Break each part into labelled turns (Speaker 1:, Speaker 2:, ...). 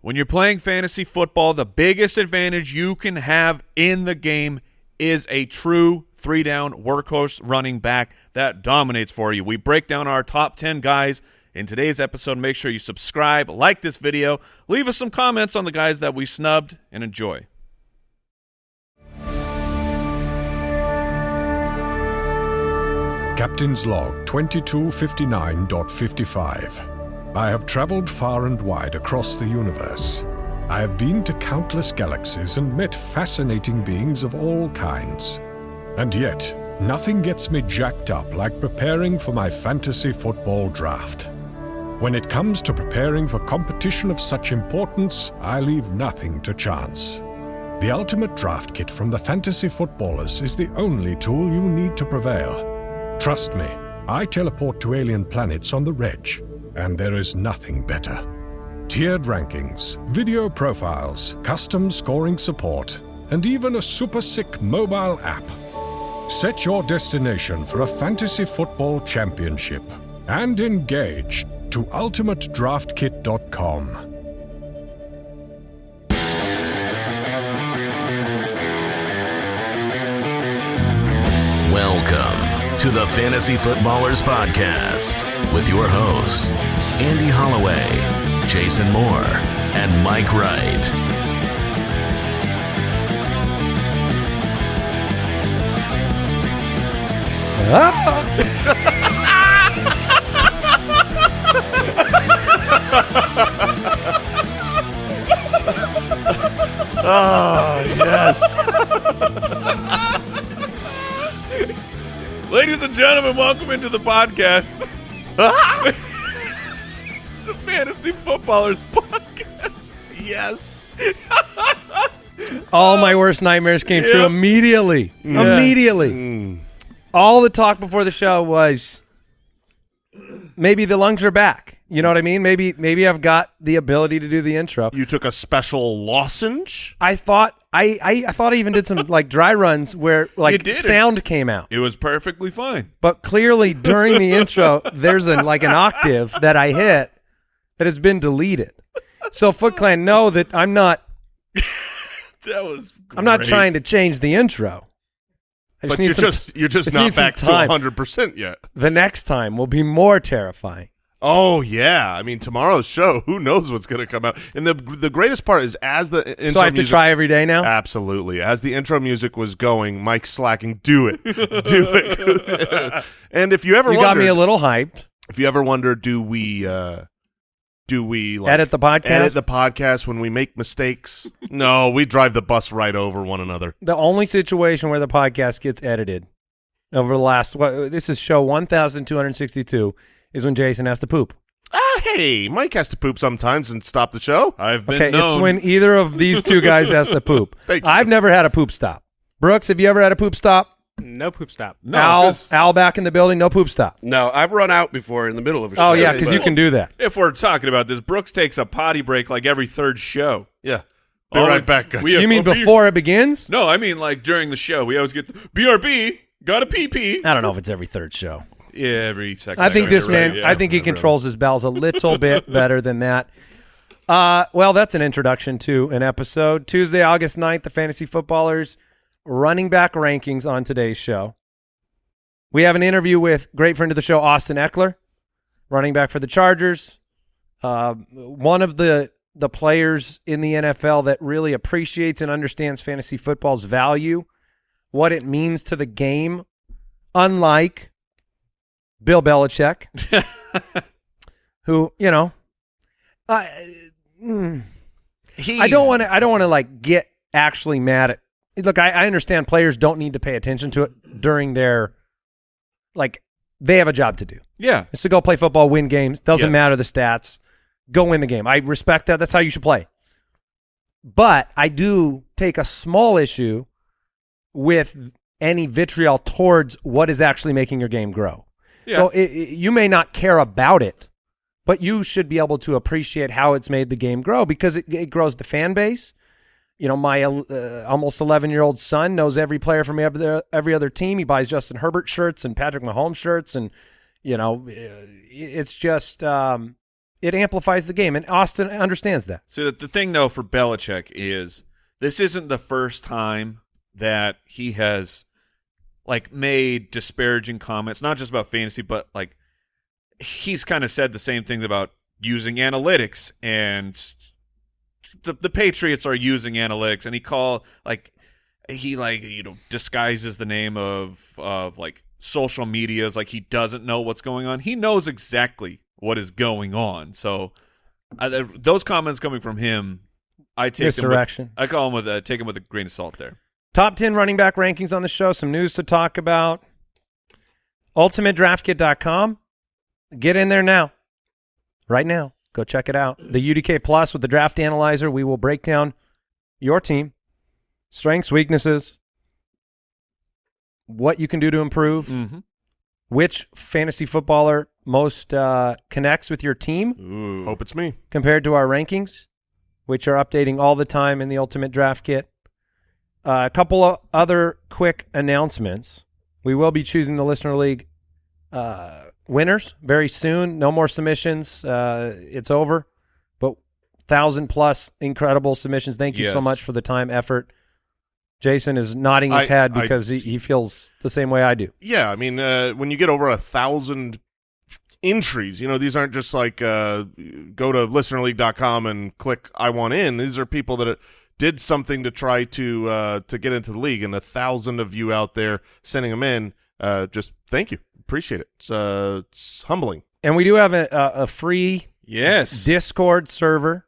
Speaker 1: When you're playing fantasy football, the biggest advantage you can have in the game is a true three down workhorse running back that dominates for you. We break down our top 10 guys in today's episode. Make sure you subscribe, like this video, leave us some comments on the guys that we snubbed, and enjoy.
Speaker 2: Captain's Log 2259.55. I have traveled far and wide across the universe. I have been to countless galaxies and met fascinating beings of all kinds. And yet, nothing gets me jacked up like preparing for my fantasy football draft. When it comes to preparing for competition of such importance, I leave nothing to chance. The ultimate draft kit from the fantasy footballers is the only tool you need to prevail. Trust me, I teleport to alien planets on the Reg, and there is nothing better. Tiered rankings, video profiles, custom scoring support, and even a super sick mobile app. Set your destination for a fantasy football championship and engage to ultimatedraftkit.com.
Speaker 3: Welcome to the Fantasy Footballers Podcast with your hosts, Andy Holloway, Jason Moore, and Mike Wright. Ah.
Speaker 4: Oh, yes.
Speaker 1: Ladies and gentlemen, welcome into the podcast. it's the Fantasy Footballers Podcast.
Speaker 4: yes.
Speaker 5: All my worst nightmares came true
Speaker 1: Yep.
Speaker 5: immediately. Immediately.
Speaker 4: Mm.
Speaker 5: All the talk before the show was maybe the lungs are back. You know what I mean? Maybe maybe I've got the ability to do the intro.
Speaker 4: You took a special lozenge?
Speaker 5: I thought I, I, I thought I even did some like dry runs where like sound came out.
Speaker 1: It was perfectly fine.
Speaker 5: But clearly during the intro there's an like an octave that I hit that has been deleted. So Foot Clan know that I'm not
Speaker 1: That was.
Speaker 5: I'm not trying to change the intro. I
Speaker 4: But you're
Speaker 5: some-
Speaker 4: just you're just
Speaker 5: just
Speaker 4: not back to 100% yet.
Speaker 5: the next time will be more terrifying.
Speaker 4: Oh yeah, I mean tomorrow's show, who knows what's going to come out. And the the greatest part is as the intro
Speaker 5: So I have to try every day now.
Speaker 4: Absolutely. As the intro music was going, Mike slacking, do it. do it. and if you ever
Speaker 5: you got me a little hyped.
Speaker 4: if you ever wonder do we uh do we like
Speaker 5: Edit the podcast.
Speaker 4: edit the podcast when we make mistakes? no, we drive the bus right over one another.
Speaker 5: the only situation where the podcast gets edited over the last what this is show 1262 is when Jason has to poop.
Speaker 4: Ah, hey, Mike has to poop sometimes and stop the show.
Speaker 1: I've been
Speaker 5: Okay,
Speaker 1: known.
Speaker 5: it's when either of these two guys has to poop.
Speaker 4: Thank you.
Speaker 5: I've never had a poop stop. Brooks, have you ever had a poop stop?
Speaker 6: No poop stop.
Speaker 1: no,
Speaker 5: Al,
Speaker 1: 'cause
Speaker 5: Al back in the building, no poop stop.
Speaker 6: No, I've run out before in the middle of a show.
Speaker 5: Oh yeah, because you can do that.
Speaker 1: if we're talking about this, Brooks takes a potty break like every third show.
Speaker 4: Yeah. Be
Speaker 1: Oh,
Speaker 4: right back, guys.
Speaker 1: we-
Speaker 5: you mean
Speaker 1: oh,
Speaker 5: before it begins?
Speaker 1: No, I mean like during the show. We always get BRB. Got a PP.
Speaker 5: I don't know if it's every third show.
Speaker 1: Yeah, every second.
Speaker 5: I think this man.
Speaker 1: right, yeah.
Speaker 5: I think he controls his bells a little bit better than that. Uh, well, that's an introduction to an episode. Tuesday, August 9th, the fantasy footballers running back rankings on today's show. We have an interview with great friend of the show, Austin Ekeler, running back for the Chargers. Uh, one of the the players in the NFL that really appreciates and understands fantasy football's value, what it means to the game, unlike Bill Belichick, who you know, I mm,
Speaker 4: He,
Speaker 5: I don't want to. I don't want to like get actually mad at. Look, I, I understand players don't need to pay attention to it during their, like, they have a job to do.
Speaker 1: Yeah,
Speaker 5: It's to go play football, win games. Doesn't
Speaker 1: Yes.
Speaker 5: matter the stats. Go win the game. I respect that. That's how you should play. But I do take a small issue with any vitriol towards what is actually making your game grow.
Speaker 1: Yeah.
Speaker 5: So it, it- you may not care about it, but you should be able to appreciate how it's made the game grow because it, it grows the fan base. You know, my uh, almost 11 year old son knows every player from every other, every other team. He buys Justin Herbert shirts and Patrick Mahomes shirts, and you know, uh, it's just um, it amplifies the game, and Austin understands that.
Speaker 1: So the, the thing though for Belichick is this isn't the first time that he has like made disparaging comments, not just about fantasy, but like he's kind of said the same things about using analytics and the the Patriots are using analytics and he call like he like you know disguises the name of of like social medias like he doesn't know what's going on. He knows exactly what is going on. So I, those comments coming from him, I take them with, I call him with a, take him with a grain of salt there.
Speaker 5: Top 10 running back rankings on the show, some news to talk about. UltimateDraftKit.com. Get in there now. Right now. Go check it out. The UDK Plus with the draft analyzer. We will break down your team, strengths, weaknesses, what you can do to improve,
Speaker 1: Mm-hmm.
Speaker 5: which fantasy footballer most uh, connects with your team
Speaker 1: Ooh.
Speaker 4: Hope it's me.
Speaker 5: compared to our rankings, which are updating all the time in the Ultimate Draft Kit. Uh, a couple of other quick announcements. We will be choosing the Listener League uh, winners very soon. No more submissions. Uh, it's over. But thousand plus incredible submissions. Thank you so much for the time, effort. Jason is nodding his
Speaker 4: I-
Speaker 5: head
Speaker 4: I-
Speaker 5: because he, he feels the same way I do.
Speaker 4: Yeah, I mean, uh, when you get over a thousand entries, you know, these aren't just like uh, go to listenerleague.com and click I want in. These are people that did something to try to uh, to get into the league, and a thousand of you out there sending them in. Uh, just thank you, appreciate it. It's, uh, it's humbling.
Speaker 5: And we do have a, a, a free
Speaker 1: Yes.
Speaker 5: Discord server,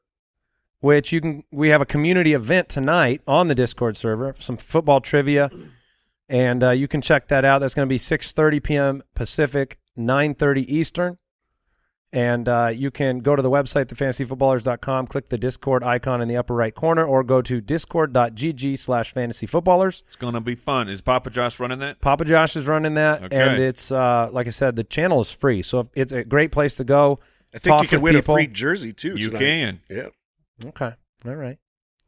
Speaker 5: which you can. We have a community event tonight on the Discord server, some football trivia, and uh, you can check that out. That's going to be 6:30 p.m. Pacific, 9:30 Eastern, and uh, you can go to the website thefantasyfootballers.com, click the Discord icon in the upper right corner, or go to discord.gg/slash fantasyfootballers.
Speaker 1: it's gonna be fun. Is Papa Josh running that?
Speaker 5: Papa Josh is running that,
Speaker 1: Okay.
Speaker 5: and it's uh, like I said, the channel is free, so it's a great place to go.
Speaker 6: I think
Speaker 5: talk
Speaker 6: you can win
Speaker 5: people.
Speaker 6: a free jersey too.
Speaker 1: You
Speaker 6: tonight.
Speaker 1: can.
Speaker 6: Yeah.
Speaker 5: Okay, all right.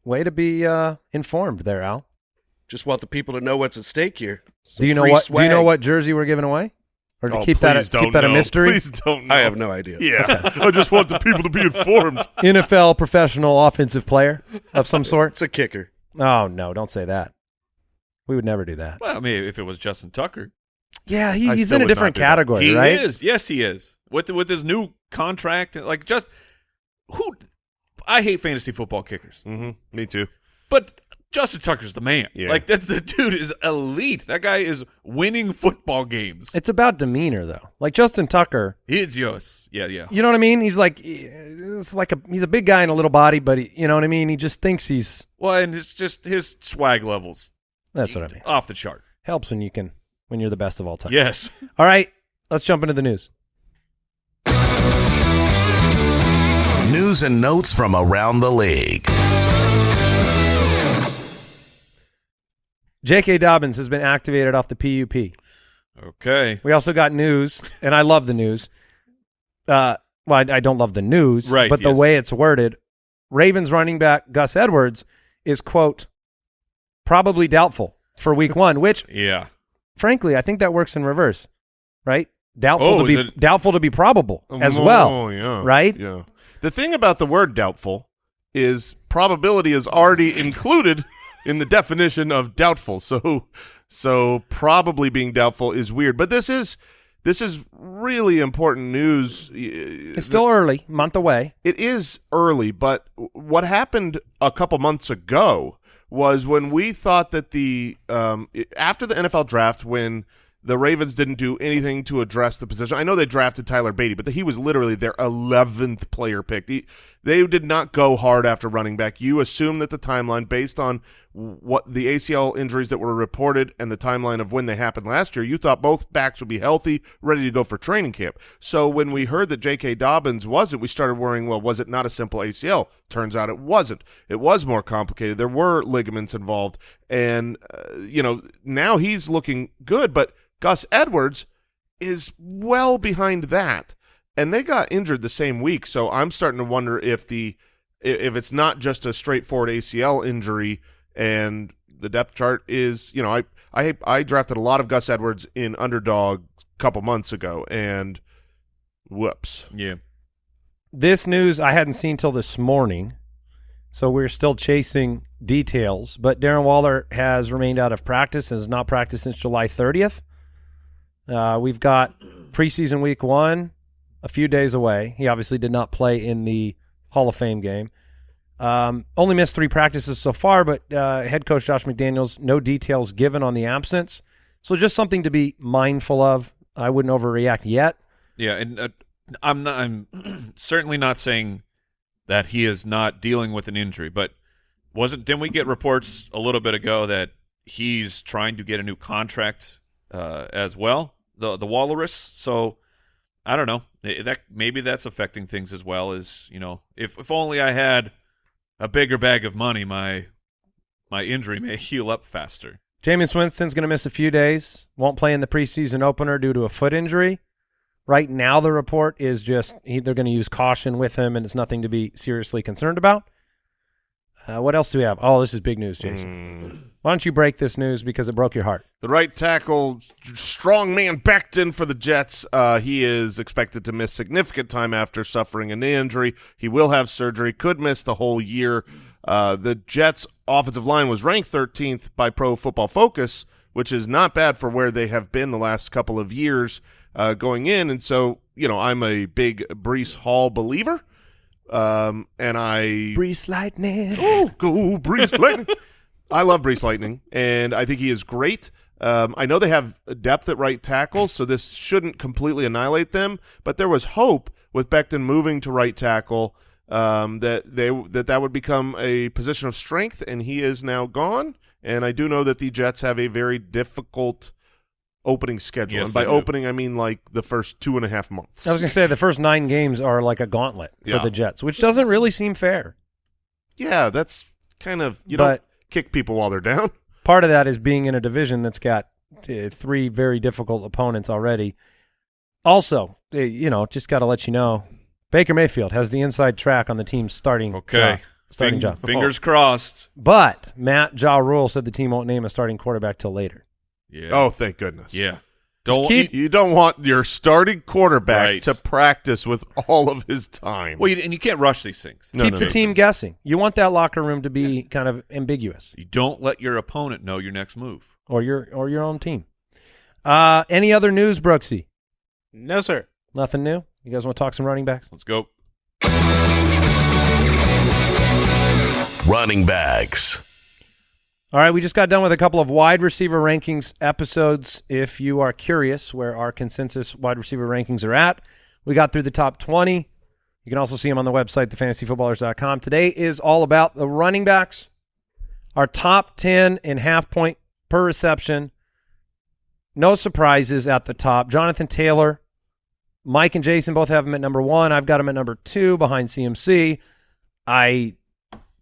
Speaker 5: Way to be uh, informed there, Al.
Speaker 6: Just want the people to know what's at stake here. Some
Speaker 5: do you know
Speaker 6: free
Speaker 5: what? Do you know what jersey we're giving away, or to
Speaker 4: oh,
Speaker 5: keep that a, keep that a mystery?
Speaker 4: Please don't. Know.
Speaker 6: I have no idea.
Speaker 4: Yeah, I just want the people to be informed.
Speaker 5: NFL professional offensive player of some sort.
Speaker 6: It's a kicker.
Speaker 5: Oh no, don't say that. We would never do that.
Speaker 1: Well, I mean, if it was Justin Tucker,
Speaker 5: Yeah, he, he's in a different category,
Speaker 1: he
Speaker 5: right?
Speaker 1: is. Yes, he is. With with his new contract, like just who? I hate fantasy football kickers,
Speaker 4: hmm Me too.
Speaker 1: but Justin Tucker's the man.
Speaker 4: Yeah.
Speaker 1: Like that, the dude is elite. That guy is winning football games.
Speaker 5: It's about demeanor, though. Like Justin Tucker,
Speaker 1: He's yes, yeah, yeah.
Speaker 5: you know what I mean? He's like, it's like a he's a big guy in a little body, but he, you know what I mean. He just thinks he's.
Speaker 1: Well, and it's just his swag levels
Speaker 5: That's what I mean.
Speaker 1: off the chart.
Speaker 5: Helps when you can when you're the best of all time.
Speaker 1: Yes.
Speaker 5: All right, let's jump into the news.
Speaker 3: News and notes from around the league.
Speaker 5: J.K. Dobbins has been activated off the PUP.
Speaker 1: Okay.
Speaker 5: We also got news, and I love the news. Uh, well, I, I don't love the news,
Speaker 1: Right,
Speaker 5: But the
Speaker 1: yes.
Speaker 5: way it's worded, Ravens running back Gus Edwards is quote probably doubtful for Week One, which
Speaker 1: Yeah.
Speaker 5: frankly I think that works in reverse, right? Doubtful
Speaker 1: Oh,
Speaker 5: to be
Speaker 1: it-
Speaker 5: doubtful to be probable as
Speaker 4: Oh,
Speaker 5: well.
Speaker 4: yeah.
Speaker 5: right?
Speaker 4: Yeah. The thing about the word doubtful is probability is already included in the definition of doubtful. So so probably being doubtful is weird. But this is this is really important news.
Speaker 5: It's still early, month away.
Speaker 4: It is early, but what happened a couple months ago was when we thought that the um, after the NFL draft, when the Ravens didn't do anything to address the position. I know they drafted Tyler Badie, but he was literally their eleventh player pick. The, they did not go hard after running back. You assume that the timeline, based on what the ACL injuries that were reported and the timeline of when they happened last year, you thought both backs would be healthy, ready to go for training camp. So when we heard that J.K. Dobbins wasn't, we started worrying, well, was it not a simple ACL? Turns out it wasn't. It was more complicated. There were ligaments involved. And, uh, you know, now he's looking good, but Gus Edwards is well behind that. And they got injured the same week, so I'm starting to wonder if the if it's not just a straightforward ACL injury and the depth chart is, you know, I I I drafted a lot of Gus Edwards in underdog a couple months ago and whoops.
Speaker 1: Yeah.
Speaker 5: this news I hadn't seen till this morning, so we're still chasing details. But Darren Waller has remained out of practice and has not practiced since July 30th. Uh, we've got preseason week one a few days away. He obviously did not play in the Hall of Fame game. Um, only missed three practices so far, but uh, head coach Josh McDaniels, no details given on the absence. So just something to be mindful of. I wouldn't overreact yet.
Speaker 1: Yeah, and uh, I'm not. I'm certainly not saying that he is not dealing with an injury, but wasn't? Didn't we get reports a little bit ago that he's trying to get a new contract uh, as well? The the Walrus. So I don't know. That maybe that's affecting things as well. As you know, if if only I had a bigger bag of money, my my injury may heal up faster.
Speaker 5: Jameis Winston's going to miss a few days. Won't play in the preseason opener due to a foot injury. Right now, the report is just he, they're going to use caution with him, and it's nothing to be seriously concerned about. Uh, what else do we have? Oh, this is big news, Jason. Why don't you break this news because it broke your heart?
Speaker 4: The right tackle, strong man Becton for the Jets. Uh, he is expected to miss significant time after suffering a knee injury. He will have surgery, could miss the whole year. Uh, the Jets' offensive line was ranked 13th by Pro Football Focus, which is not bad for where they have been the last couple of years uh, going in. And so, you know, I'm a big Breece Hall believer. Um, and I
Speaker 5: Breece Lightning.
Speaker 4: Oh, go Breece Lightning. I love Breece Lightning, and I think he is great. Um, I know they have depth at right tackle, so this shouldn't completely annihilate them. But there was hope with Becton moving to right tackle um, that they that that would become a position of strength, and he is now gone. And I do know that the Jets have a very difficult opening schedule,
Speaker 1: Yes,
Speaker 4: and by
Speaker 1: they do.
Speaker 4: opening I mean like the first two and a half months.
Speaker 5: I was going to say the first nine games are like a gauntlet for
Speaker 4: Yeah.
Speaker 5: the Jets, which doesn't really seem fair.
Speaker 4: yeah, that's kind of you
Speaker 5: But-
Speaker 4: don't kick people while they're down.
Speaker 5: Part of that is being in a division that's got uh, three very difficult opponents already. Also, uh, you know, just got to let you know, Baker Mayfield has the inside track on the team's starting
Speaker 1: Okay,
Speaker 5: job, starting
Speaker 1: Fing-
Speaker 5: job.
Speaker 1: Fingers crossed.
Speaker 5: But Matt Ja Rule said the team won't name a starting quarterback till later.
Speaker 1: Yeah.
Speaker 4: Oh, thank goodness.
Speaker 1: yeah. Don't
Speaker 5: keep-
Speaker 4: You don't want your starting quarterback
Speaker 1: Right.
Speaker 4: to practice with all of his time.
Speaker 1: Well, you, and you can't rush these things.
Speaker 4: No,
Speaker 5: Keep
Speaker 4: no,
Speaker 5: the
Speaker 4: no.
Speaker 5: team guessing. You want that locker room to be kind of ambiguous,
Speaker 1: You don't let your opponent know your next move.
Speaker 5: or your or your own team. Uh, any other news, Brooksy?
Speaker 6: No, sir.
Speaker 5: Nothing new. You guys want to talk some running backs?
Speaker 1: Let's go.
Speaker 3: Running backs.
Speaker 5: All right, we just got done with a couple of wide receiver rankings episodes. If you are curious where our consensus wide receiver rankings are at, we got through the top 20. You can also see them on the website, thefantasyfootballers.com. Today is all about the running backs. Our top 10 in half point per reception. No surprises at the top. Jonathan Taylor, Mike and Jason both have him at number one. I've got him at number two behind CMC. I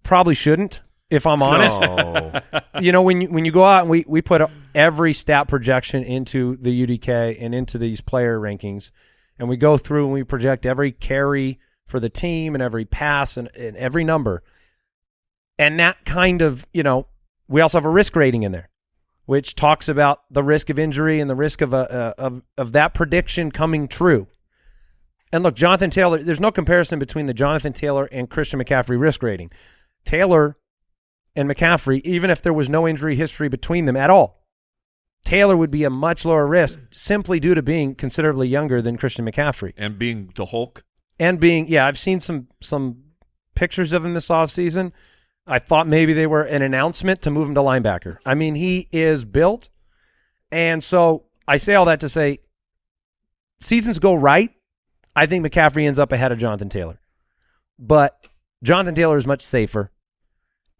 Speaker 5: probably shouldn't, if I'm honest
Speaker 4: No.
Speaker 5: you know when you when you go out and we we put every stat projection into the UDK and into these player rankings, and we go through and we project every carry for the team and every pass and, and every number, and that kind of you know we also have a risk rating in there, which talks about the risk of injury and the risk of a, a of of that prediction coming true. And look, Jonathan Taylor, there's no comparison between the Jonathan Taylor and Christian McCaffrey risk rating. Taylor and McCaffrey, even if there was no injury history between them at all, Taylor would be a much lower risk simply due to being considerably younger than Christian McCaffrey.
Speaker 1: And being the Hulk.
Speaker 5: And being, yeah, I've seen some some pictures of him this offseason. I thought maybe they were an announcement to move him to linebacker. I mean, he is built. And so I say all that to say seasons go right. I think McCaffrey ends up ahead of Jonathan Taylor. But Jonathan Taylor is much safer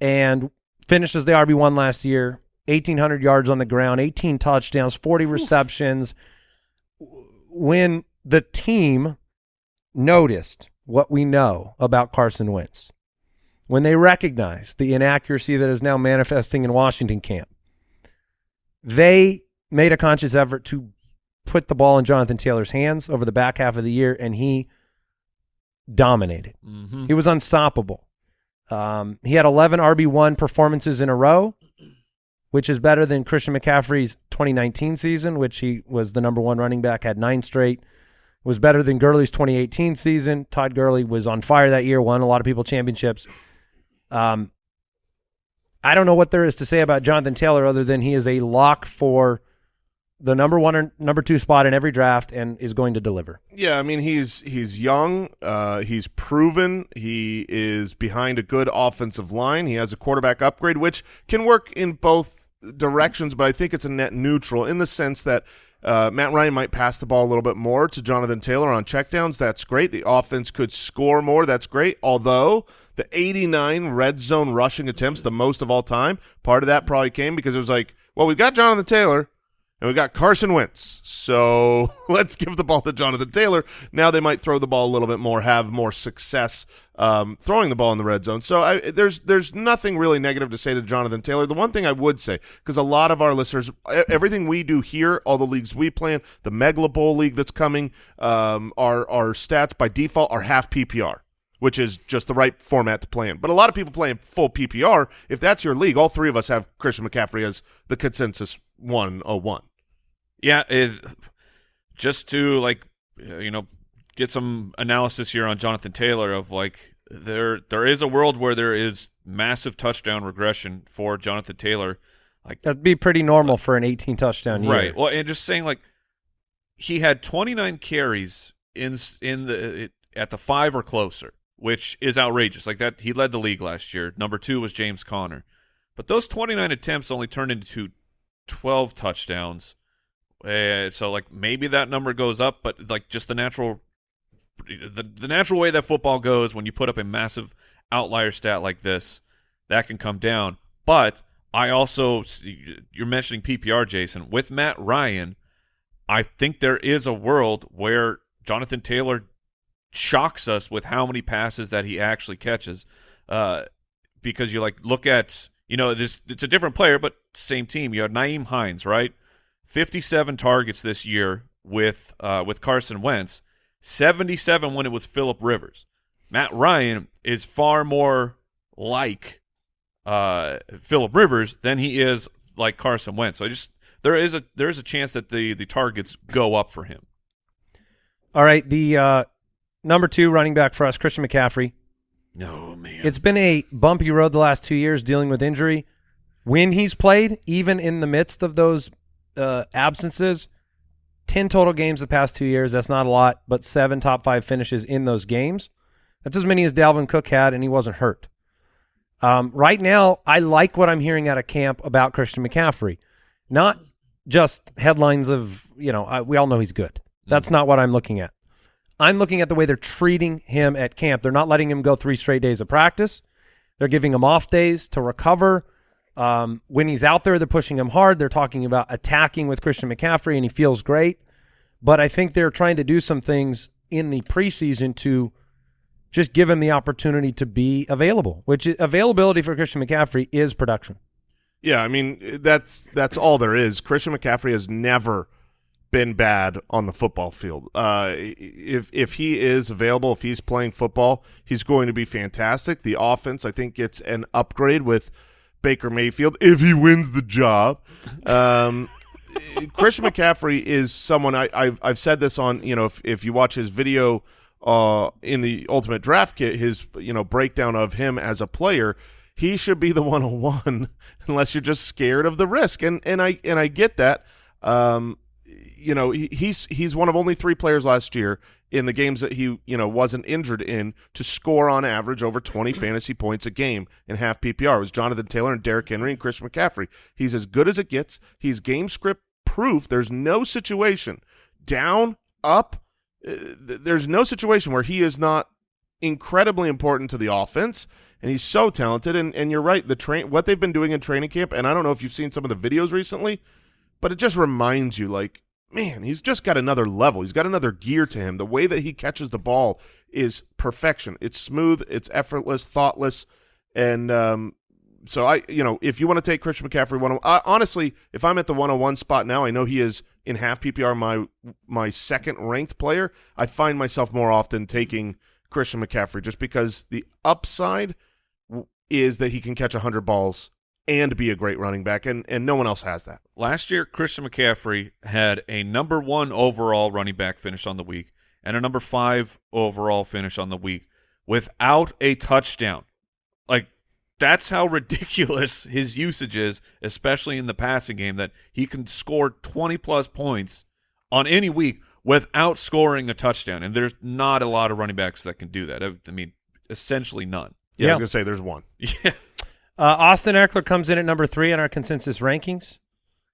Speaker 5: and finishes the RB1 last year, 1,800 yards on the ground, 18 touchdowns, 40 receptions. When the team noticed what we know about Carson Wentz, when they recognized the inaccuracy that is now manifesting in Washington camp, they made a conscious effort to put the ball in Jonathan Taylor's hands over the back half of the year, and he dominated.
Speaker 1: Mm-hmm.
Speaker 5: He was unstoppable. Um, he had 11 RB1 performances in a row, which is better than Christian McCaffrey's 2019 season, which he was the number one running back, had nine straight. was better than Gurley's 2018 season. Todd Gurley was on fire that year, won a lot of people championships. Um, I don't know what there is to say about Jonathan Taylor other than he is a lock for the number one or number two spot in every draft and is going to deliver.
Speaker 4: Yeah, I mean he's he's young, uh, he's proven, he is behind a good offensive line. He has a quarterback upgrade, which can work in both directions, but I think it's a net neutral in the sense that uh, Matt Ryan might pass the ball a little bit more to Jonathan Taylor on checkdowns. That's great. The offense could score more. That's great. Although the 89 red zone rushing attempts, the most of all time, part of that probably came because it was like, well, we've got Jonathan Taylor and we got Carson Wentz. So let's give the ball to Jonathan Taylor. Now they might throw the ball a little bit more, have more success um, throwing the ball in the red zone. So I, there's there's nothing really negative to say to Jonathan Taylor. The one thing I would say, because a lot of our listeners, everything we do here, all the leagues we plan, the Megla Bowl league that's coming, um, our our stats by default are half PPR which is just the right format to play in. But a lot of people play in full PPR. If that's your league, all three of us have Christian McCaffrey as the consensus 101.
Speaker 1: Yeah, it, just to like uh, you know get some analysis here on Jonathan Taylor of like there there is a world where there is massive touchdown regression for Jonathan Taylor. Like
Speaker 5: That'd be pretty normal for an 18 touchdown year.
Speaker 1: right. Well, and just saying like he had 29 carries in in the it, at the 5 or closer, which is outrageous. Like that he led the league last year. Number 2 was James Conner. But those 29 attempts only turned into 12 touchdowns. Uh, so like maybe that number goes up, but like just the natural the the natural way that football goes when you put up a massive outlier stat like this, that can come down. But I also you're mentioning PPR, Jason, with Matt Ryan. I think there is a world where Jonathan Taylor shocks us with how many passes that he actually catches. Uh, because you like look at you know this it's a different player, but same team. You have Nyheim Hines, right? 57 targets this year with uh, with Carson Wentz, 77 when it was Philip Rivers. Matt Ryan is far more like uh, Philip Rivers than he is like Carson Wentz. So I just there is a there is a chance that the the targets go up for him.
Speaker 5: All right, the uh, number two running back for us, Christian McCaffrey.
Speaker 1: No man,
Speaker 5: It's been a bumpy road the last two years dealing with injury. When he's played, even in the midst of those uh, absences, 10 total games the past two years. That's not a lot, but seven top five finishes in those games. That's as many as Dalvin Cook had, and he wasn't hurt. Um, right now, I like what I'm hearing out of camp about Christian McCaffrey. Not just headlines of, you know, I, we all know he's good. That's not what I'm looking at. I'm looking at the way they're treating him at camp. They're not letting him go three straight days of practice. They're giving him off days to recover. Um, when he's out there, they're pushing him hard. They're talking about attacking with Christian McCaffrey, and he feels great. But I think they're trying to do some things in the preseason to just give him the opportunity to be available, which is, availability for Christian McCaffrey is production.
Speaker 4: Yeah, I mean that's that's all there is. Christian McCaffrey has never been bad on the football field. Uh, if if he is available, if he's playing football, he's going to be fantastic. The offense, I think, gets an upgrade with Baker Mayfield if he wins the job. Um, Christian McCaffrey is someone I, I've I've said this on. You know, if if you watch his video uh, in the Ultimate Draft Kit, his you know breakdown of him as a player, he should be the 101 unless you're just scared of the risk. And and I and I get that. Um, you know, he, he's he's one of only three players last year in the games that he you know wasn't injured in to score on average over 20 fantasy points a game in half PPR. It was Jonathan Taylor and Derrick Henry and Christian McCaffrey. He's as good as it gets. He's game script proof. There's no situation down, up. uh, There's no situation where he is not incredibly important to the offense, and he's so talented. And and you're right, the train what they've been doing in training camp, and I don't know if you've seen some of the videos recently, but it just reminds you like man he's just got another level. He's got another gear to him. The way that he catches the ball is perfection. It's smooth it's effortless thoughtless and um so i you know if you want to take christian mccaffrey one honestly if i'm at the 101 spot now i know he is in half ppr my my second ranked player i find myself more often taking christian mccaffrey just because the upside is that he can catch 100 balls and be a great running back and and no one else has that
Speaker 1: Last year, Christian McCaffrey had a number one overall running back finish on the week and a number five overall finish on the week without a touchdown. Like that's how ridiculous his usage is, especially in the passing game, that he can score 20 plus points on any week without scoring a touchdown. And there's not a lot of running backs that can do that. I, I mean, essentially none.
Speaker 4: Yeah, I was gonna say there's one.
Speaker 1: Yeah.
Speaker 5: Uh, Austin Ekeler comes in at number three in our consensus rankings.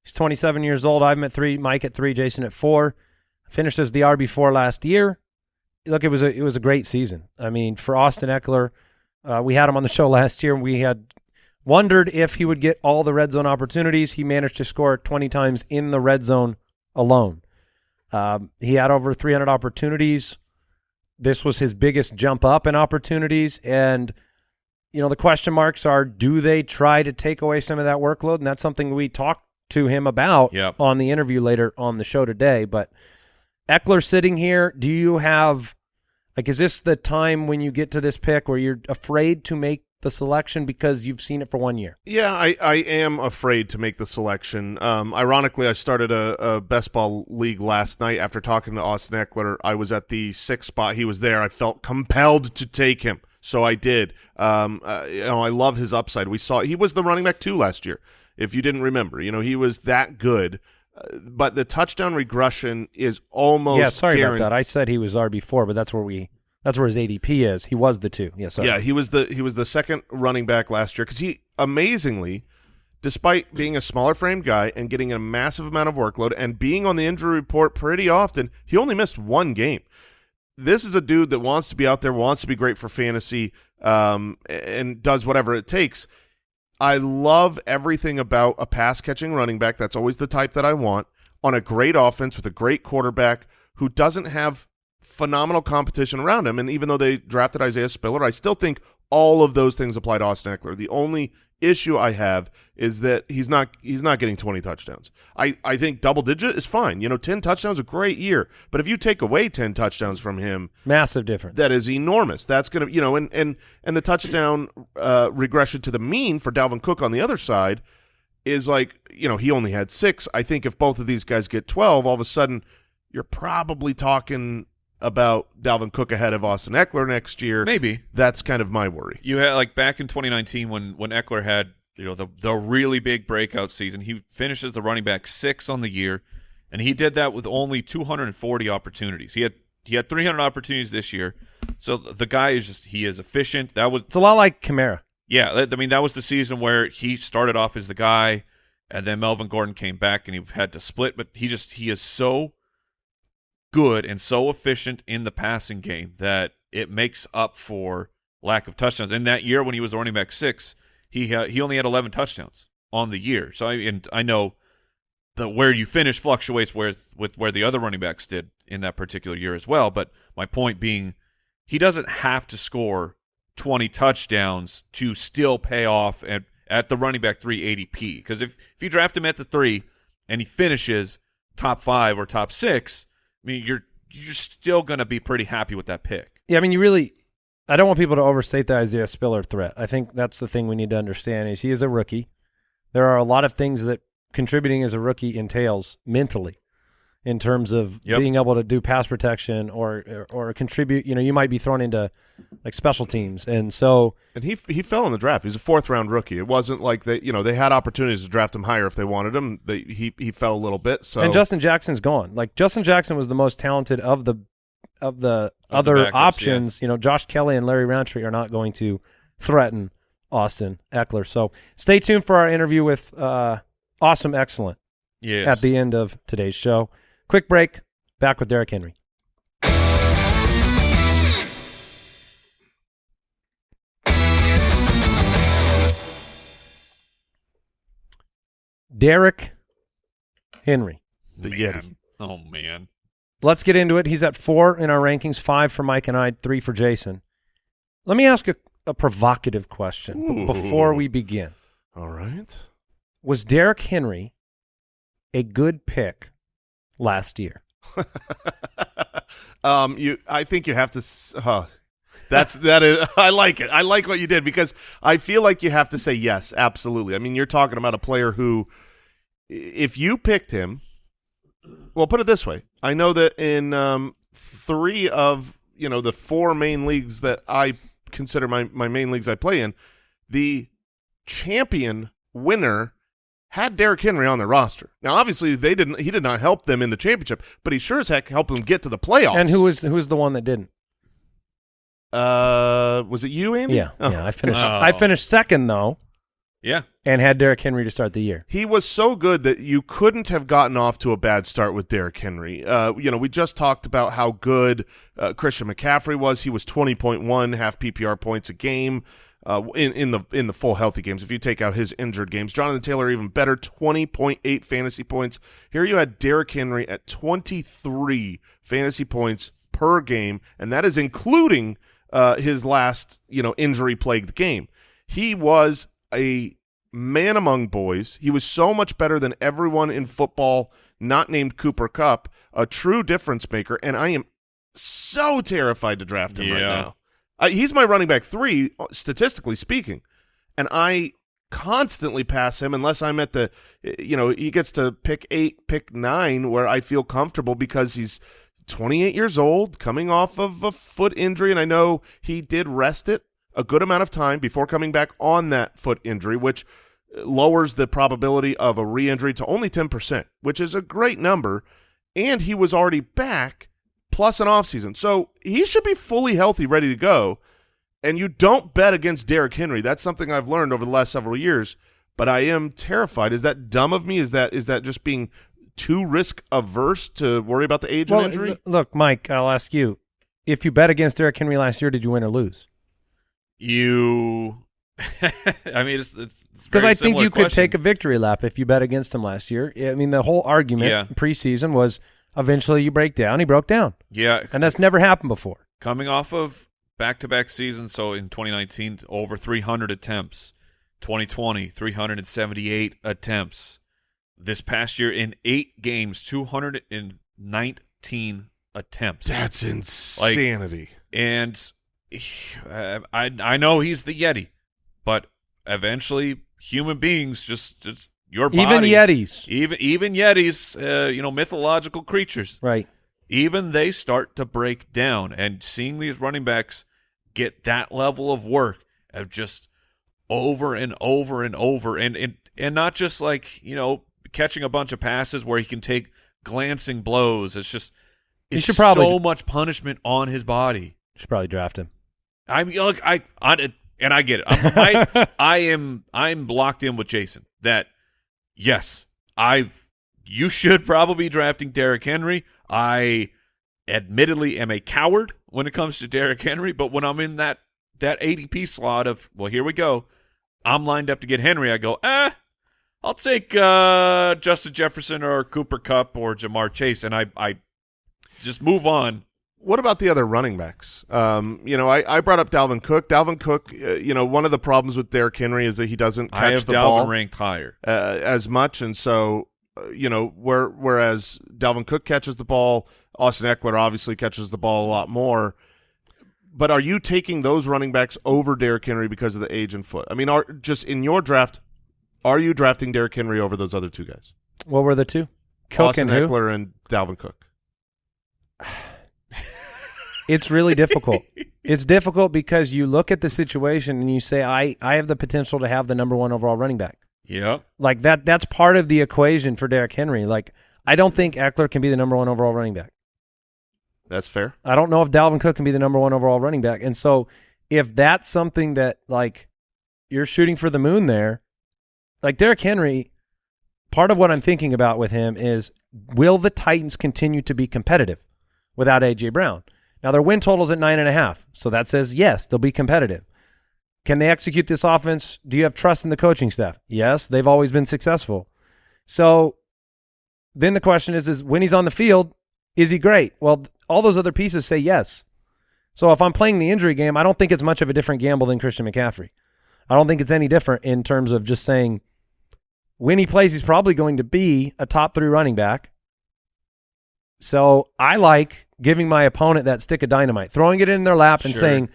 Speaker 5: He's 27 years old. I'm at three, Mike at three, Jason at four. Finished as the RB four last year. Look, it was a it was a great season. I mean, for Austin Ekeler, uh, we had him on the show last year. and We had wondered if he would get all the red zone opportunities. He managed to score 20 times in the red zone alone. Um, he had over 300 opportunities. This was his biggest jump up in opportunities, and you know the question marks are: Do they try to take away some of that workload? And that's something we talked to him about
Speaker 1: Yep.
Speaker 5: on the interview later on the show today. But Ekeler sitting here, do you have like is this the time when you get to this pick where you're afraid to make the selection because you've seen it for one year?
Speaker 4: Yeah, I, I am afraid to make the selection. Um, ironically, I started a, a best ball league last night after talking to Austin Ekeler. I was at the sixth spot. He was there. I felt compelled to take him, so I did. Um, uh, you know, I love his upside. We saw he was the running back two last year. If you didn't remember, you know, he was that good. Uh, but the touchdown regression is almost
Speaker 5: yeah, sorry
Speaker 4: guaran-
Speaker 5: about that. I said he was RB four, but that's where we that's where his ADP is. He was the two. Yes,
Speaker 4: Yeah, he was the he was the second running back last year because he amazingly, despite being a smaller frame guy and getting a massive amount of workload and being on the injury report pretty often, he only missed one game. This is a dude that wants to be out there, wants to be great for fantasy, um, and does whatever it takes. I love everything about a pass catching running back. That's always the type that I want on a great offense with a great quarterback who doesn't have phenomenal competition around him. And even though they drafted Isaiah Spiller, I still think all of those things apply to Austin Ekeler. The only issue I have is that he's not he's not getting 20 touchdowns. I, I think double digit is fine. You know, 10 touchdowns a great year. But if you take away 10 touchdowns from him,
Speaker 5: massive difference.
Speaker 4: that is enormous. That's going to, you know, and and and the touchdown uh, regression to the mean for Dalvin Cook on the other side is like, you know, he only had six. I think if both of these guys get twelve, all of a sudden you're probably talking about Dalvin Cook ahead of Austin Ekeler next year.
Speaker 1: Maybe.
Speaker 4: That's kind of my worry.
Speaker 1: You had like back in 2019 when when Ekeler had you know the the really big breakout season. He finishes the running back six on the year, and he did that with only 240 opportunities. He had he had 300 opportunities this year. So the guy is just he is efficient. That was
Speaker 5: it's a lot like Kamara.
Speaker 1: yeah. I mean that was the season where he started off as the guy, and then Melvin Gordon came back and he had to split. But he just he is so good and so efficient in the passing game that it makes up for lack of touchdowns. In that year when he was running back six, he had, he only had 11 touchdowns on the year. So I and I know the where you finish fluctuates with with where the other running backs did in that particular year as well. But my point being, he doesn't have to score 20 touchdowns to still pay off at at the running back three ADP. Because if if you draft him at the three and he finishes top five or top six, I mean you're you're still going to be pretty happy with that pick.
Speaker 5: Yeah, I mean, you really. I don't want people to overstate the Isaiah Spiller threat. I think that's the thing we need to understand is he is a rookie. There are a lot of things that contributing as a rookie entails mentally, in terms of
Speaker 1: Yep.
Speaker 5: being able to do pass protection or, or or contribute. You know, you might be thrown into like special teams, and so
Speaker 4: And he he fell in the draft. He's a fourth round rookie. It wasn't like they you know they had opportunities to draft him higher if they wanted him. They he he fell a little bit. So
Speaker 5: and Justin Jackson's gone. Like Justin Jackson was the most talented of the of the
Speaker 1: Of the
Speaker 5: other
Speaker 1: backups,
Speaker 5: options. You know, Josh Kelley and Larry Rountree are not going to threaten Austin Ekeler. So stay tuned for our interview with uh, Awesome Excellent
Speaker 1: Yes.
Speaker 5: at the end of today's show. Quick break. Back with Derrick Henry. Derrick Henry.
Speaker 4: the
Speaker 1: Man.
Speaker 4: Yeti.
Speaker 1: Oh man.
Speaker 5: Let's get into it. He's at four in our rankings, five for Mike and I, three for Jason. Let me ask a, a provocative question
Speaker 4: Ooh.
Speaker 5: before we begin.
Speaker 4: All right.
Speaker 5: Was Derrick Henry a good pick last year?
Speaker 4: um, you, I think you have to. Uh, that's that is. I like it. I like what you did because I feel like you have to say yes, absolutely. I mean, you're talking about a player who, if you picked him, well, put it this way. I know that in um three of you know the four main leagues that I consider my my main leagues I play in, the champion winner had Derrick Henry on their roster. Now, obviously, they didn't. He did not help them in the championship, but he sure as heck helped them get to the playoffs.
Speaker 5: And who was who was the one that didn't?
Speaker 4: Uh, was it you, Andy?
Speaker 5: Yeah,
Speaker 4: Oh.
Speaker 5: yeah. I finished.
Speaker 1: Oh.
Speaker 5: I finished second though,
Speaker 1: Yeah.
Speaker 5: and had Derrick Henry to start the year.
Speaker 4: He was so good that you couldn't have gotten off to a bad start with Derrick Henry. Uh, you know, we just talked about how good uh, Christian McCaffrey was. He was twenty point one half PPR points a game uh, in in the in the full healthy games. If you take out his injured games, Jonathan Taylor even better, twenty point eight fantasy points. Here you had Derrick Henry at twenty three fantasy points per game, and that is including uh, his last you know injury plagued game. He was a man among boys. He was so much better than everyone in football not named Cooper Kupp, a true difference maker, and I am so terrified to draft him right now. Uh, he's my running back three, uh, statistically speaking, and I constantly pass him unless I'm at the, you know, he gets to pick eight, pick nine, where I feel comfortable because he's 28 years old, coming off of a foot injury, and I know he did rest it a good amount of time before coming back on that foot injury, which lowers the probability of a re-injury to only 10%, which is a great number. And he was already back plus an offseason. So he should be fully healthy, ready to go. And you don't bet against Derrick Henry. That's something I've learned over the last several years. But I am terrified. Is that dumb of me? Is that is that just being too risk averse to worry about the age
Speaker 5: Well,
Speaker 4: and injury?
Speaker 5: look, Mike. I'll ask you: If you bet against Derrick Henry last year, did you win or lose?
Speaker 1: You. I mean, it's it's
Speaker 5: Because I think you could take a victory lap if you bet against him last year. I mean, the whole argument
Speaker 1: Yeah.
Speaker 5: preseason was eventually you break down. He broke down,
Speaker 1: yeah
Speaker 5: and that's never happened before.
Speaker 1: coming off of back-to-back seasons. So in 2019, over 300 attempts. 2020, 378 attempts. This past year, in eight games, 219 attempts.
Speaker 4: That's insanity.
Speaker 1: and uh, I I know he's the Yeti, but eventually human beings just just your body
Speaker 5: Even Yetis,
Speaker 1: even even Yetis, uh, you know, mythological creatures,
Speaker 5: right?
Speaker 1: even they start to break down. And seeing these running backs get that level of work of just over and over and over, and and and not just like you know catching a bunch of passes where he can take glancing blows. It's just it's
Speaker 5: should probably-
Speaker 1: so much punishment on his body.
Speaker 5: Should probably draft him.
Speaker 1: I mean, look, I, I and I get it. I'm, I, I am, I'm locked in with Jason that yes, I, you should probably be drafting Derrick Henry. I, admittedly, am a coward when it comes to Derrick Henry, but when I'm in that that ADP slot of well, here we go, I'm lined up to get Henry. I go, eh, I'll take uh, Justin Jefferson or Cooper Kupp or Ja'Marr Chase, and I, I just move on.
Speaker 4: What about the other running backs? Um, you know, I, I brought up Dalvin Cook. Dalvin Cook, uh, you know, one of the problems with Derrick Henry is that he doesn't
Speaker 1: I
Speaker 4: catch
Speaker 1: have
Speaker 4: the
Speaker 1: Dalvin
Speaker 4: ball
Speaker 1: ranked higher.
Speaker 4: uh, as much, and so uh, you know, where whereas Dalvin Cook catches the ball, Austin Ekeler obviously catches the ball a lot more. But are you taking those running backs over Derrick Henry because of the age and foot? I mean, are just in your draft, are you drafting Derrick Henry over those other two guys,
Speaker 5: What were the two? Cook
Speaker 4: Austin
Speaker 5: and who?
Speaker 4: Ekeler and Dalvin Cook?
Speaker 5: It's really difficult. it's difficult because you look at the situation and you say, I, I have the potential to have the number one overall running back.
Speaker 1: Yep.
Speaker 5: Like that that's part of the equation for Derrick Henry. Like I don't think Ekeler can be the number one overall running back.
Speaker 4: That's fair.
Speaker 5: I don't know if Dalvin Cook can be the number one overall running back. And so if that's something that like you're shooting for the moon there, like Derrick Henry, part of what I'm thinking about with him is will the Titans continue to be competitive without AJ Brown? Now their win totals at nine and a half. So that says yes, they'll be competitive. Can they execute this offense? Do you have trust in the coaching staff? Yes, they've always been successful. So then the question is, is when he's on the field, is he great? Well, all those other pieces say yes. So if I'm playing the injury game, I don't think it's much of a different gamble than Christian McCaffrey. I don't think it's any different in terms of just saying when he plays, he's probably going to be a top three running back. So I like giving my opponent that stick of dynamite, throwing it in their lap and
Speaker 1: Sure.
Speaker 5: saying,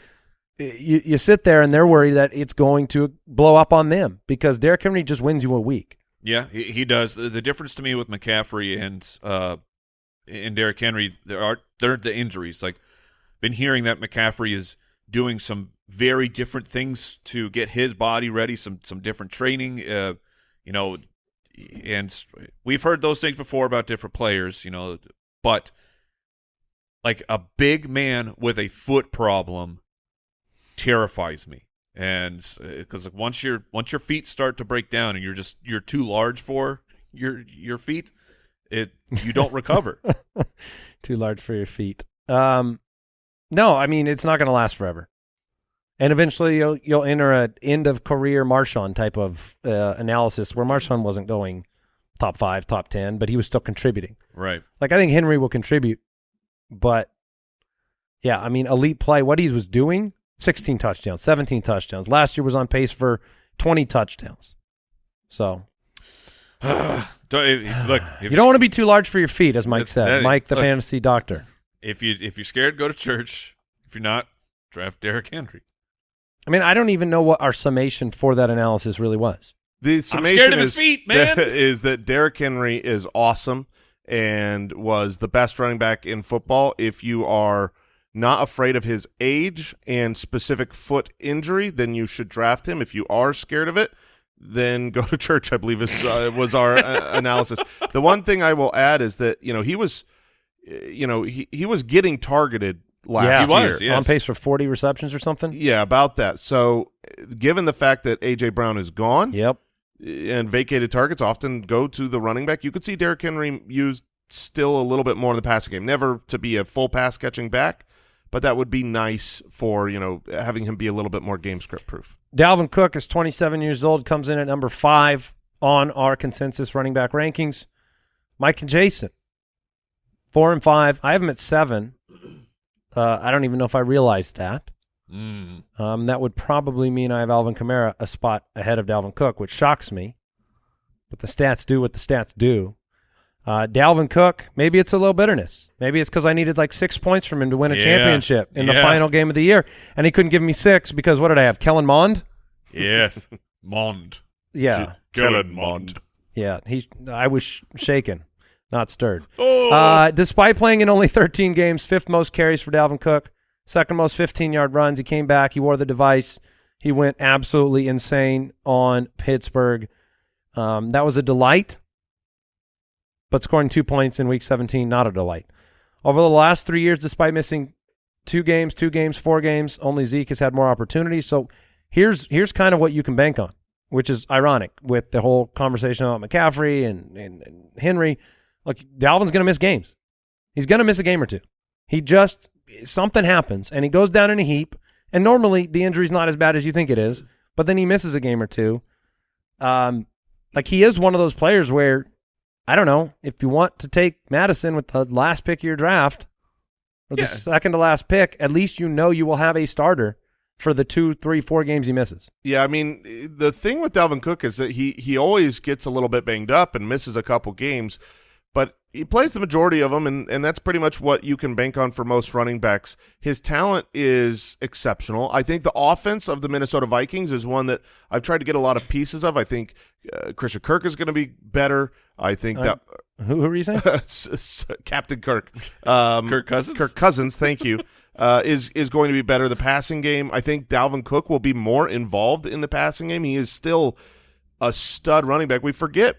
Speaker 5: you, you sit there and they're worried that it's going to blow up on them because Derrick Henry just wins you a week.
Speaker 1: Yeah, he, he does. The, the difference to me with McCaffrey and uh, in Derrick Henry, there are there are the injuries. Like, been hearing that McCaffrey is doing some very different things to get his body ready. Some some different training. Uh, you know, and we've heard those things before about different players. You know, but like a big man with a foot problem terrifies me. And because like once your once your feet start to break down and you're just you're too large for your your feet it you don't recover.
Speaker 5: Too large for your feet. Um, no, I mean it's not going to last forever, and eventually you'll you'll enter a end of career Marshawn type of uh, analysis where Marshawn wasn't going top five, top ten, but he was still contributing.
Speaker 1: right
Speaker 5: Like I think Henry will contribute, but yeah, I mean elite play. What he was doing: sixteen touchdowns, seventeen touchdowns. Last year was on pace for twenty touchdowns. So
Speaker 1: Don't- look if
Speaker 5: you don't want to be too large for your feet, as Mike said.
Speaker 1: that-
Speaker 5: Mike, the
Speaker 1: look.
Speaker 5: fantasy doctor.
Speaker 1: if you if you're scared go to church if you're not draft Derrick Henry
Speaker 5: I mean, I don't even know what our summation for that analysis really was.
Speaker 4: The
Speaker 1: I'm
Speaker 4: summation
Speaker 1: scared of his
Speaker 4: is,
Speaker 1: feet, man.
Speaker 4: is that Derrick Henry is awesome and was the best running back in football. If you are not afraid of his age and specific foot injury, then you should draft him. If you are scared of it, then go to church. I believe is uh, was our uh, analysis. The one thing I will add is that you know he was, uh, you know he he was getting targeted last
Speaker 5: yeah,
Speaker 1: He
Speaker 4: year.
Speaker 1: was, yes.
Speaker 5: on pace for 40 receptions or something.
Speaker 4: Yeah, about that. So, uh, given the fact that AJ Brown is gone,
Speaker 5: Yep.
Speaker 4: And vacated targets often go to the running back. You could see Derrick Henry used still a little bit more in the passing game. Never to be a full pass catching back, but that would be nice for you know having him be a little bit more game script proof.
Speaker 5: Dalvin Cook is 27 years old, comes in at number five on our consensus running back rankings. Mike and Jason, four and five. I have him at seven. Uh, I don't even know if I realized that.
Speaker 1: Mm.
Speaker 5: Um, that would probably mean I have Alvin Kamara a spot ahead of Dalvin Cook, which shocks me. But the stats do what the stats do. Uh, Dalvin Cook, maybe it's a little bitterness. Maybe it's because I needed like six points from him to win a
Speaker 1: Yeah.
Speaker 5: championship in the final game of the year, and he couldn't give me six because what did I have? Kellen Mond.
Speaker 1: yes Mond
Speaker 5: Yeah,
Speaker 1: Kellen Mond
Speaker 5: yeah. He, I was sh- shaken, not stirred.
Speaker 1: oh
Speaker 5: Uh, despite playing in only 13 games, fifth most carries for Dalvin Cook, second most 15 yard runs. He came back. He wore the device. He went absolutely insane on Pittsburgh. Um, that was a delight, but scoring two points in week 17, not a delight. Over the last three years, despite missing two games, two games, four games, only Zeke has had more opportunities. So here's here's kind of what you can bank on, which is ironic with the whole conversation about McCaffrey and, and, and Henry. Look, Dalvin's going to miss games. He's going to miss a game or two. He just something happens and he goes down in a heap. And normally the injury's not as bad as you think it is, but then he misses a game or two. Um, like he is one of those players where I don't know if you want to take Madison with the last pick of your draft or the
Speaker 1: Yeah.
Speaker 5: second to last pick, at least you know you will have a starter for the two, three, four games he misses.
Speaker 4: Yeah, I mean the thing with Dalvin Cook is that he he always gets a little bit banged up and misses a couple games, he plays the majority of them, and and that's pretty much what you can bank on for most running backs. His talent is exceptional. I think the offense of the Minnesota Vikings is one that I've tried to get a lot of pieces of. I think uh, Christian Kirk is going to be better. I think
Speaker 5: Uh,
Speaker 4: that
Speaker 5: Who, who are you saying?
Speaker 4: S- s- Captain Kirk, um,
Speaker 1: Kirk Cousins?
Speaker 4: Kirk Cousins, thank you, uh, is is going to be better. The passing game, I think Dalvin Cook will be more involved in the passing game. He is still a stud running back. We forget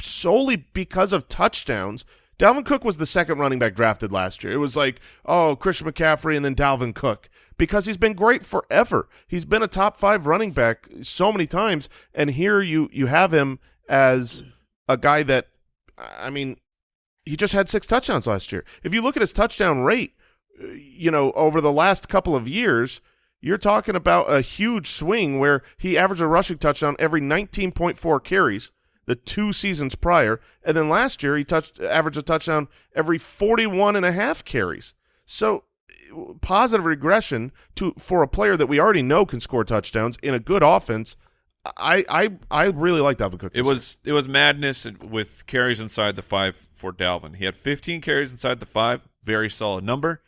Speaker 4: solely because of touchdowns. Dalvin Cook was the second running back drafted last year. It was like, oh, Christian McCaffrey and then Dalvin Cook because he's been great forever. He's been a top five running back so many times, and here you you have him as a guy that, I mean, he just had six touchdowns last year. If you look at his touchdown rate, you know, over the last couple of years, you're talking about a huge swing where he averaged a rushing touchdown every 19.4 carries the two seasons prior, and then last year he touched averaged a touchdown every 41 and a half carries. So positive regression to for a player that we already know can score touchdowns in a good offense. I I I really like Dalvin Cook.
Speaker 1: It was it was madness with carries inside the five for Dalvin. He had 15 carries inside the five, very solid number.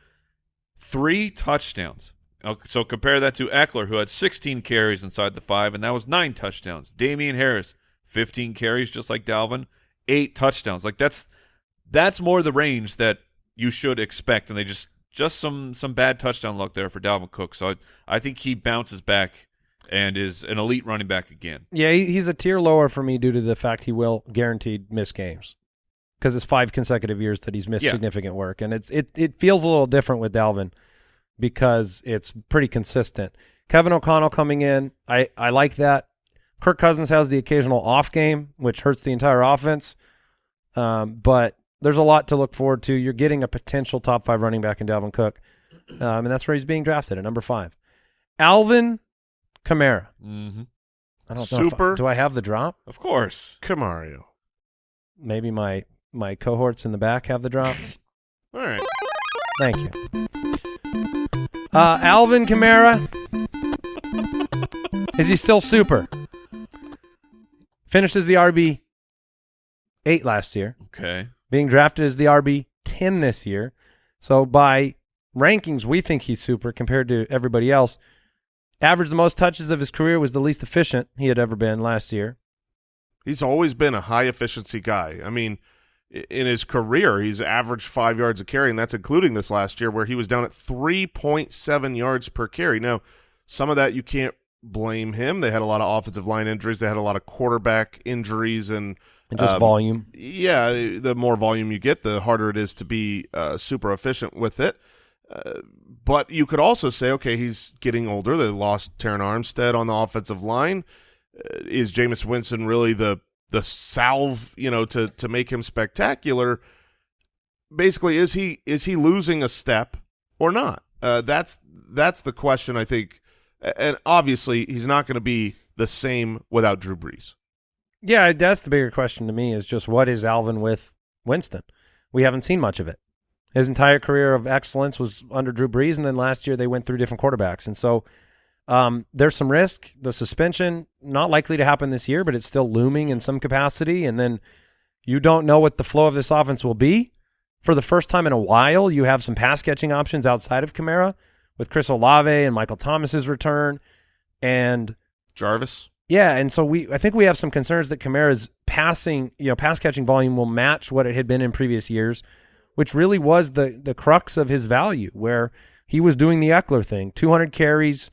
Speaker 1: Three touchdowns. Okay, So compare that to Ekeler, who had 16 carries inside the five, and that was nine touchdowns. Damien Harris, 15 carries, just like Dalvin, eight touchdowns. Like that's that's more the range that you should expect, and they just just some some bad touchdown luck there for Dalvin Cook. So I, I think he bounces back and is an elite running back again.
Speaker 5: Yeah, he's a tier lower for me due to the fact he will guaranteed miss games because it's five consecutive years that he's missed
Speaker 1: Yeah.
Speaker 5: significant work, and it's it it feels a little different with Dalvin because it's pretty consistent. Kevin O'Connell coming in, I I like that. Kirk Cousins has the occasional off game, which hurts the entire offense, um, but there's a lot to look forward to. You're getting a potential top five running back in Dalvin Cook, um, and that's where he's being drafted at number five. Alvin Kamara.
Speaker 1: Mm-hmm.
Speaker 5: I don't know. if I-
Speaker 4: Super.
Speaker 5: do I have the drop?
Speaker 1: Of course.
Speaker 4: Camario.
Speaker 5: Maybe my my cohorts in the back have the drop.
Speaker 4: All right.
Speaker 5: Thank you. Uh, Alvin Kamara. Is he still super? Finishes the RB eight last year,
Speaker 1: Okay.
Speaker 5: being drafted as the RB ten this year. So by rankings, we think he's super compared to everybody else. Averaged the most touches of his career was the least efficient he had ever been last year.
Speaker 4: He's always been a high efficiency guy. I mean, in his career, he's averaged five yards a carry, and that's including this last year where he was down at 3.7 yards per carry. Now, some of that you can't blame him. They had a lot of offensive line injuries. They had a lot of quarterback injuries, and
Speaker 5: And just
Speaker 4: Um,
Speaker 5: volume.
Speaker 4: yeah, the more volume you get, the harder it is to be uh, super efficient with it. Uh, but you could also say, okay, he's getting older. They lost Terron Armstead on the offensive line. Uh, is Jameis Winston really the the salve, you know, to to make him spectacular? Basically, is he is he losing a step or not? Uh, that's that's the question I think. And obviously, he's not going to be the same without Drew Brees.
Speaker 5: Yeah, that's the bigger question to me is just what is Alvin with Winston? We haven't seen much of it. His entire career of excellence was under Drew Brees, and then last year they went through different quarterbacks. And so um, there's some risk. The suspension, not likely to happen this year, but it's still looming in some capacity. And then you don't know what the flow of this offense will be. For the first time in a while, you have some pass catching options outside of Kamara with Chris Olave and Michael Thomas's return. And
Speaker 4: Jarvis.
Speaker 5: yeah, and so we I think we have some concerns that Kamara's passing, you know, pass catching volume will match what it had been in previous years, which really was the the crux of his value, where he was doing the Ekeler thing, 200 carries,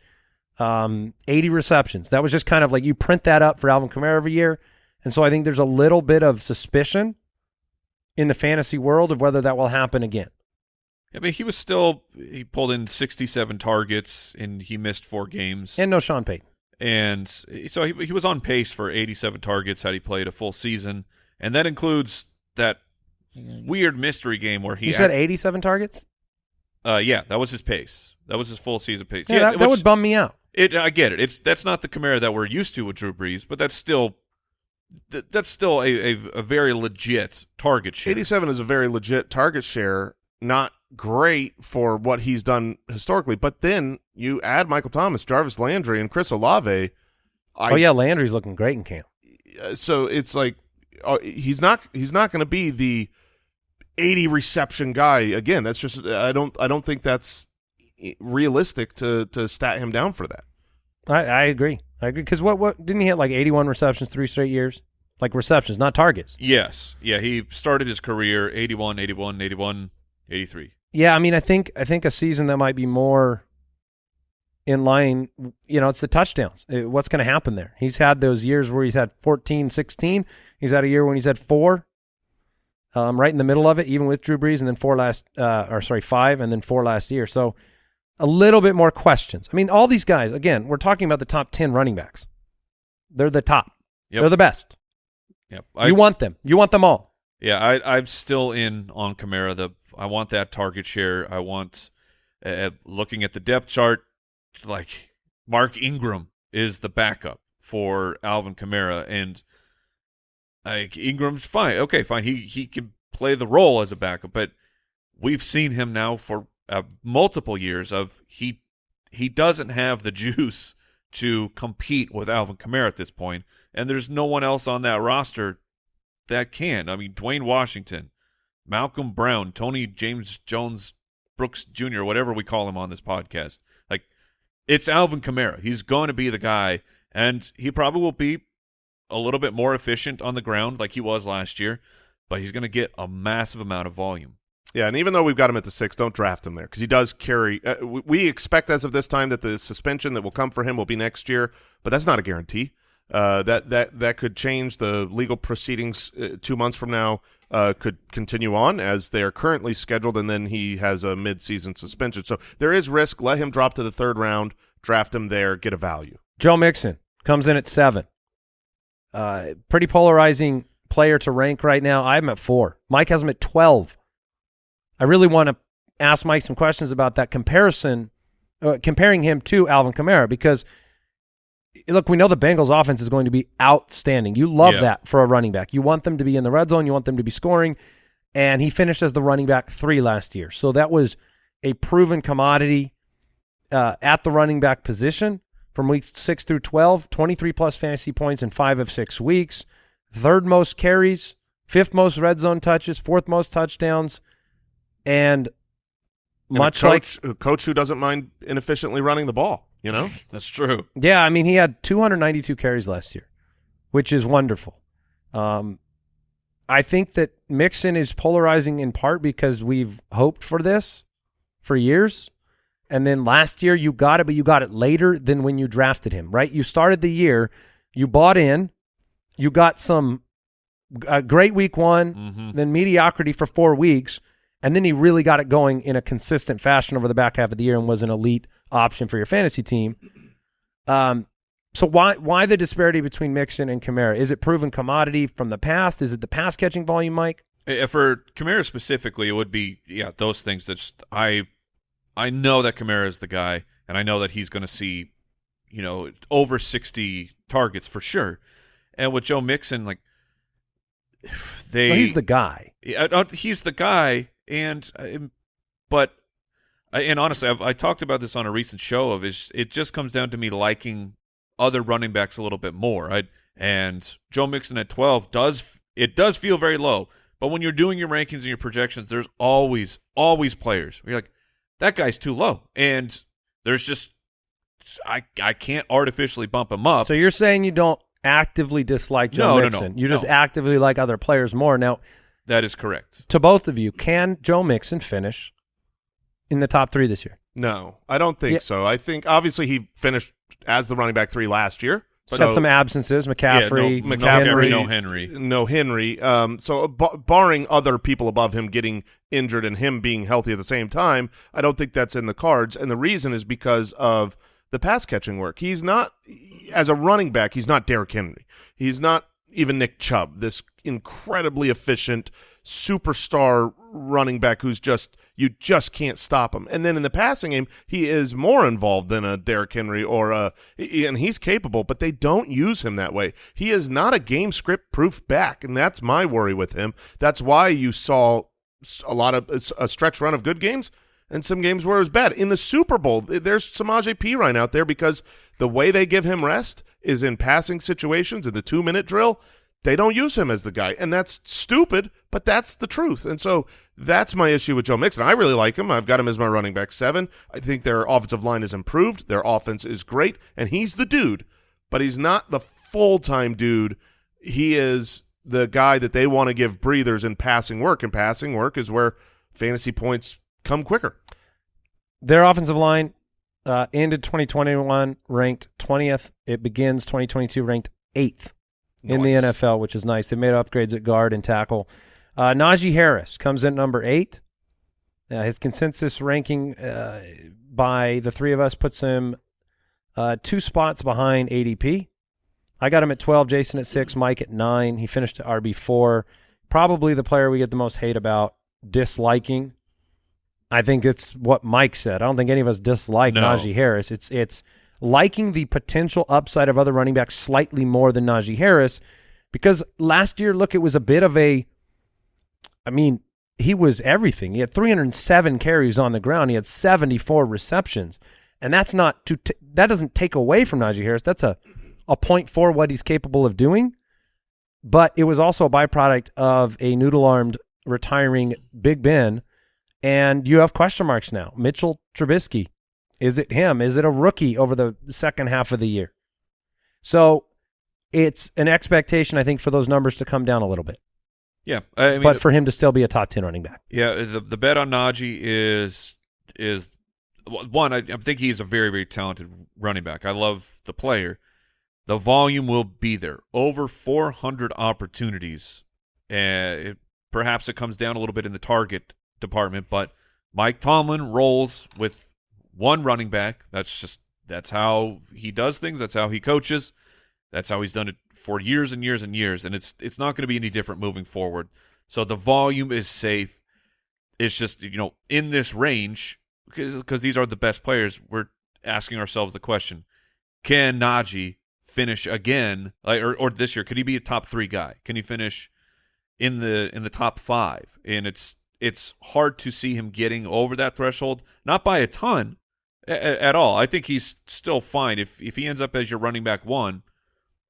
Speaker 5: um, 80 receptions. That was just kind of like you print that up for Alvin Kamara every year, and so I think there's a little bit of suspicion in the fantasy world of whether that will happen again.
Speaker 1: I mean, he was still he pulled in 67 targets and he missed four games.
Speaker 5: And no Sean Payton.
Speaker 1: And so he, he was on pace for 87 targets had he played a full season, and that includes that weird mystery game where he
Speaker 5: You said 87 targets?
Speaker 1: uh, yeah, that was his pace. That was his full season pace.
Speaker 5: Yeah, that, that
Speaker 1: which-
Speaker 5: would bum me out.
Speaker 1: It, I get it. It's that's not the Kamara that we're used to with Drew Brees, but that's still th- that's still a, a, a very legit target share.
Speaker 4: 87 is a very legit target share, not great for what he's done historically. But then you add Michael Thomas, Jarvis Landry, and Chris Olave. I,
Speaker 5: oh yeah, Landry's looking great in camp.
Speaker 4: uh, So it's like uh, he's not he's not going to be the 80 reception guy again. That's just I don't I don't think that's realistic to to stat him down for that.
Speaker 5: I, I agree. I agree because what what didn't he hit like 81 receptions three straight years? Like receptions, not targets.
Speaker 1: Yes. Yeah, he started his career 81, 81, 81, 83.
Speaker 5: Yeah, I mean, I think I think a season that might be more in line, you know, it's the touchdowns. Uh, What's going to happen there? He's had those years where he's had 14, 16. He's had a year when he's had four. Um, right in the middle of it, even with Drew Brees, and then four last, uh, or sorry, five, and then four last year. So a little bit more questions. I mean, all these guys, again, we're talking about the top 10 running backs. They're the top.
Speaker 1: Yep.
Speaker 5: They're the best.
Speaker 1: Yep. I,
Speaker 5: you want them. You want them all.
Speaker 1: Yeah, I, I'm still in on Kamara. The I want that target share. I want uh, looking at the depth chart, like Mark Ingram is the backup for Alvin Kamara, and like Ingram's fine. Okay, fine. He he can play the role as a backup, but we've seen him now for uh, multiple years of he he doesn't have the juice to compete with Alvin Kamara at this point, and there's no one else on that roster that can. I mean, Dwayne Washington, Malcolm Brown, Tony James Jones, Brooks Jr., whatever we call him on this podcast. Like, it's Alvin Kamara. He's going to be the guy, and he probably will be a little bit more efficient on the ground like he was last year. but he's going to get a massive amount of volume.
Speaker 4: Yeah, and even though we've got him at the six, don't draft him there because he does carry. Uh, we, we expect as of this time that the suspension that will come for him will be next year, but that's not a guarantee. Uh, that that that could change. The legal proceedings uh, two months from now uh, could continue on as they are currently scheduled, and then he has a mid-season suspension. So there is risk. Let him drop to the third round, draft him there, get a value.
Speaker 5: Joe Mixon comes in at seven. Uh, pretty polarizing player to rank right now. I'm at four. Mike has him at 12. I really want to ask Mike some questions about that comparison, uh, comparing him to Alvin Kamara, because look, we know the Bengals offense is going to be outstanding. You love
Speaker 1: Yeah.
Speaker 5: that for a running back. You want them to be in the red zone. You want them to be scoring. And he finished as the running back three last year. So that was a proven commodity uh, at the running back position from weeks 6 through 12, 23 plus fantasy points in five of six weeks, third most carries, fifth most red zone touches, fourth most touchdowns, and
Speaker 4: And a
Speaker 5: much like
Speaker 4: a coach who doesn't mind inefficiently running the ball. You know,
Speaker 1: That's true.
Speaker 5: Yeah, I mean, he had 292 carries last year, which is wonderful. Um, I think that Mixon is polarizing in part because we've hoped for this for years. And then last year you got it, but you got it later than when you drafted him, right? You started the year, you bought in, you got some a great week one,
Speaker 1: hmm
Speaker 5: then mediocrity for four weeks, and then he really got it going in a consistent fashion over the back half of the year and was an elite option for your fantasy team. Um, so why why the disparity between Mixon and Kamara? Is it proven commodity from the past? Is it the pass catching volume, Mike?
Speaker 1: Uh, For Kamara specifically, it would be yeah those things that just I I know that Kamara is the guy, and I know that he's going to see you know over sixty targets for sure. And with Joe Mixon, like they
Speaker 5: So he's the guy.
Speaker 1: Yeah, uh, he's the guy, and um, but I- and honestly, I've I talked about this on a recent show of is it just comes down to me liking other running backs a little bit more. I and Joe Mixon at twelve does it does feel very low, but when you're doing your rankings and your projections, there's always always players you're like that guy's too low, and there's just I I can't artificially bump him up.
Speaker 5: So you're saying you don't actively dislike Joe
Speaker 1: No, no, no,
Speaker 5: Mixon. you just
Speaker 1: no.
Speaker 5: actively like other players more. Now,
Speaker 1: that is correct.
Speaker 5: to both of you, can Joe Mixon finish in the top three this year?
Speaker 4: no, I don't think
Speaker 5: Yeah.
Speaker 4: so. I think obviously he finished as the running back three last year.
Speaker 5: He's
Speaker 4: so
Speaker 5: got some absences, McCaffrey,
Speaker 1: yeah, no,
Speaker 4: McCaffrey,
Speaker 1: McCaffrey, no
Speaker 5: Henry.
Speaker 1: Henry.
Speaker 4: no Henry. Um, so b- barring other people above him getting injured and him being healthy at the same time, I don't think that's in the cards. And the reason is because of the pass catching work. He's not as a running back. He's not Derrick Henry. He's not even Nick Chubb. This incredibly efficient superstar running back who's just you just can't stop him. And then in the passing game, he is more involved than a Derrick Henry or a and he's capable, but they don't use him that way. He is not a game script proof back, and that's my worry with him. That's why you saw a lot of a stretch run of good games and some games where it was bad. In the Super Bowl, there's Samaje Perine out there because the way they give him rest is in passing situations in the two minute drill. They don't use him as the guy, and that's stupid, but that's the truth. And so that's my issue with Joe Mixon. I really like him. I've got him as my running back seven. I think their offensive line is improved. Their offense is great, and he's the dude, but he's not the full time dude. He is the guy that they want to give breathers in passing work, and passing work is where fantasy points come quicker.
Speaker 5: Their offensive line uh, ended 2021 ranked 20th. It begins 2022 ranked in the NFL, which is nice. They made upgrades at guard and tackle. Uh, Najee Harris comes in number eight. Uh, his consensus ranking uh, by the three of us puts him uh, two spots behind ADP. I got him at 12, Jason at six, Mike at nine. He finished at RB4. Probably the player we get the most hate about disliking. I think it's what Mike said. I don't think any of us dislike
Speaker 1: No.
Speaker 5: Najee Harris. It's it's liking the potential upside of other running backs slightly more than Najee Harris because last year, look, it was a bit of a. I mean, he was everything. He had 307 carries on the ground. He had 74 receptions, and that's not to that doesn't take away from Najee Harris. That's a a point for what he's capable of doing, but it was also a byproduct of a noodle armed retiring Big Ben, and you have question marks now. Mitchell Trubisky, is it him? Is it a rookie over the second half of the year? So it's an expectation, I think, for those numbers to come down a little bit.
Speaker 1: Yeah, I mean,
Speaker 5: but for him to still be a top ten running back.
Speaker 1: Yeah, the the bet on Najee is is one. I, I think he's a very very talented running back. I love the player. The volume will be there. Over 400 opportunities. Uh, it, perhaps it comes down a little bit in the target department, but Mike Tomlin rolls with one running back. That's just that's how he does things. That's how he coaches. That's how he's done it for years and years and years, and it's it's not going to be any different moving forward. So the volume is safe. It's just you know in this range because these are the best players. We're asking ourselves the question: Can Najee finish again, like, or or this year? Could he be a top three guy? Can he finish in the in the top five? And it's it's hard to see him getting over that threshold, not by a ton a- at all. I think he's still fine if if he ends up as your running back one.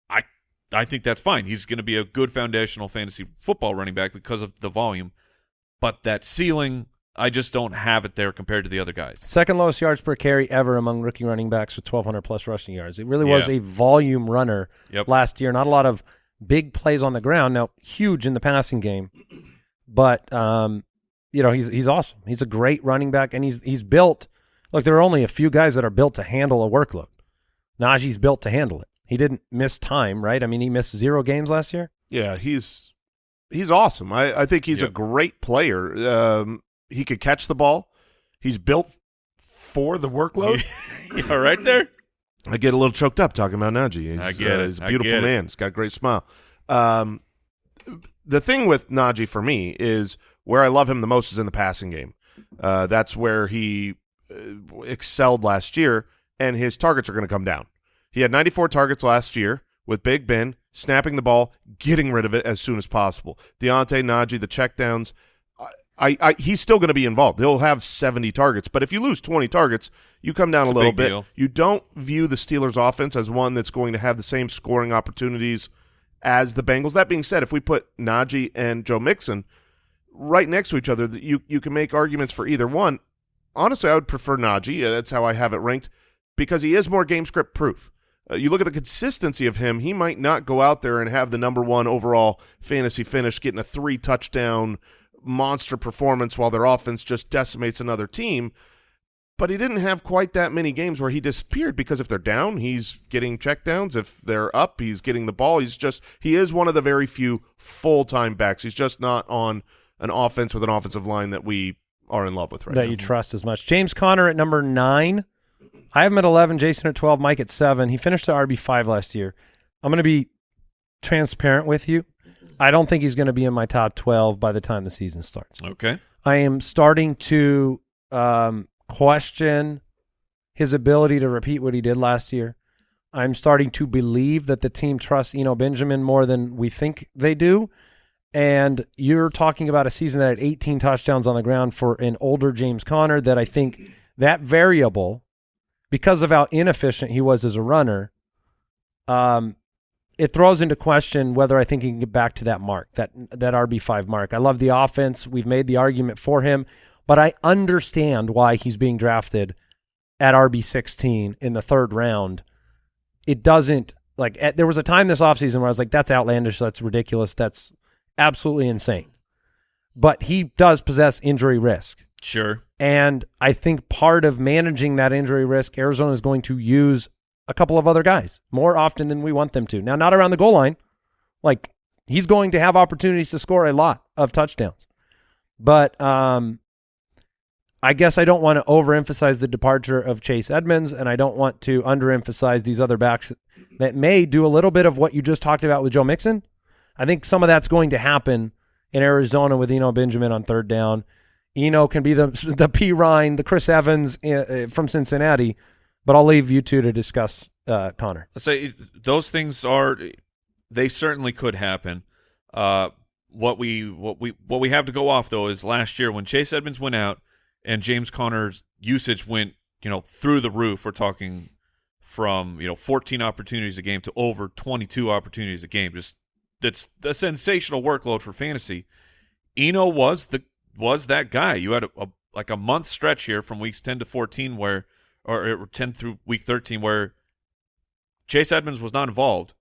Speaker 1: I I think that's fine. He's going to be a good foundational fantasy football running back because of the volume, but that ceiling. I just don't have it there compared to the other guys.
Speaker 5: Second lowest yards per carry ever among rookie running backs with 1,200 plus rushing yards. It really was
Speaker 1: Yeah.
Speaker 5: a volume runner
Speaker 1: Yep.
Speaker 5: last year. Not a lot of big plays on the ground. Now, huge in the passing game, but um, you know he's he's awesome. He's a great running back, and he's he's built. Look, there are only a few guys that are built to handle a workload. Najee's built to handle it. He didn't miss time, right? I mean, he missed zero games last year.
Speaker 4: Yeah, he's he's awesome. I, I think he's a great player. Um, he could catch the ball. He's built for the workload.
Speaker 1: yeah, right there.
Speaker 4: I get a little choked up talking about Najee. He's,
Speaker 1: I get
Speaker 4: uh,
Speaker 1: it.
Speaker 4: He's a
Speaker 1: I
Speaker 4: beautiful
Speaker 1: get it.
Speaker 4: man. He's got a great smile. Um, the thing with Najee for me is where I love him the most is in the passing game. Uh, that's where he Uh, excelled last year, and his targets are going to come down. He had 94 targets last year with Big Ben snapping the ball, getting rid of it as soon as possible. Deontay Najee, the checkdowns. I, I, he's still going to be involved. He'll have 70 targets, but if you lose 20 targets, you come down
Speaker 1: It's
Speaker 4: a
Speaker 1: a
Speaker 4: little bit.
Speaker 1: deal.
Speaker 4: You don't view the Steelers' offense as one that's going to have the same scoring opportunities as the Bengals. That being said, if we put Najee and Joe Mixon right next to each other, you you can make arguments for either one. Honestly, I would prefer Najee. That's how I have it ranked because he is more game script proof. Uh, you look at the consistency of him; he might not go out there and have the number one overall fantasy finish, getting a three touchdown monster performance while their offense just decimates another team. But he didn't have quite that many games where he disappeared because if they're down, he's getting checkdowns. If they're up, he's getting the ball. He's just he is one of the very few full time backs. He's just not on an offense with an offensive line that we are in love with right
Speaker 5: that
Speaker 4: now.
Speaker 5: you trust as much. James Conner at number nine. I have him at 11, Jason at 12, Mike at seven. He finished at RB5 last year. I'm going to be transparent with you. I don't think he's going to be in my top 12 by the time the season starts.
Speaker 1: Okay.
Speaker 5: I am starting to um, question his ability to repeat what he did last year. I'm starting to believe that the team trusts Eno Benjamin more than we think they do. And you're talking about a season that had 18 touchdowns on the ground for an older James Conner that I think that variable, because of how inefficient he was as a runner, um, it throws into question whether I think he can get back to that mark, that that RB five mark. I love the offense. We've made the argument for him, but I understand why he's being drafted at RB sixteen in the third round. It doesn't like at, there was a time this offseason where I was like, that's outlandish, that's ridiculous, that's absolutely insane. But he does possess injury risk.
Speaker 1: Sure.
Speaker 5: And I think part of managing that injury risk, Arizona is going to use a couple of other guys more often than we want them to. Now, not around the goal line. Like he's going to have opportunities to score a lot of touchdowns. But um, I guess I don't want to overemphasize the departure of Chase Edmonds, and I don't want to underemphasize these other backs that may do a little bit of what you just talked about with Joe Mixon. I think some of that's going to happen in Arizona with Eno Benjamin on third down. Eno can be the the P Ryan, the Chris Evans uh, uh, from Cincinnati, but I'll leave you two to discuss uh, Conner.
Speaker 1: Let's say those things are they certainly could happen. Uh, what we what we what we have to go off though is last year when Chase Edmonds went out and James Conner's usage went you know through the roof. We're talking from you know 14 opportunities a game to over 22 opportunities a game. Just that's a sensational workload for fantasy. Eno was the was that guy. You had a, a like a month stretch here from weeks 10 to 14 where or, or 10 through week 13 where Chase Edmonds was not involved,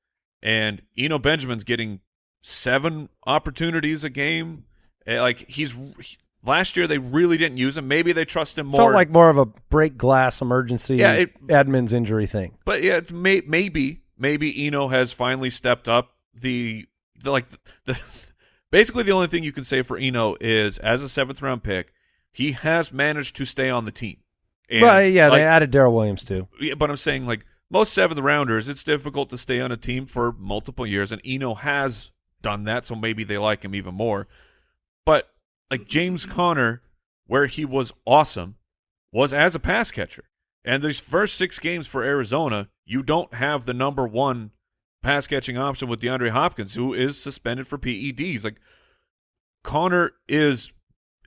Speaker 1: and Eno Benjamin's getting seven opportunities a game. Eh, Like he's he- last year, they really didn't use him. Maybe they trust him more.
Speaker 5: Felt like more of a break glass emergency
Speaker 1: Yeah, it-
Speaker 5: Edmonds injury thing.
Speaker 1: But yeah, may, maybe maybe Eno has finally stepped up. The like the basically the only thing you can say for Eno is as a seventh round pick, he has managed to stay on the team. And,
Speaker 5: Well, yeah,
Speaker 1: like,
Speaker 5: they added Darrel Williams too.
Speaker 1: yeah, but I'm saying like most seventh rounders, it's difficult to stay on a team for multiple years, and Eno has done that, so maybe they like him even more. But like James Conner, where he was awesome, was as a pass catcher. And these first six games for Arizona, you don't have the number one pass catching option with DeAndre Hopkins, who is suspended for PEDs. Like Conner is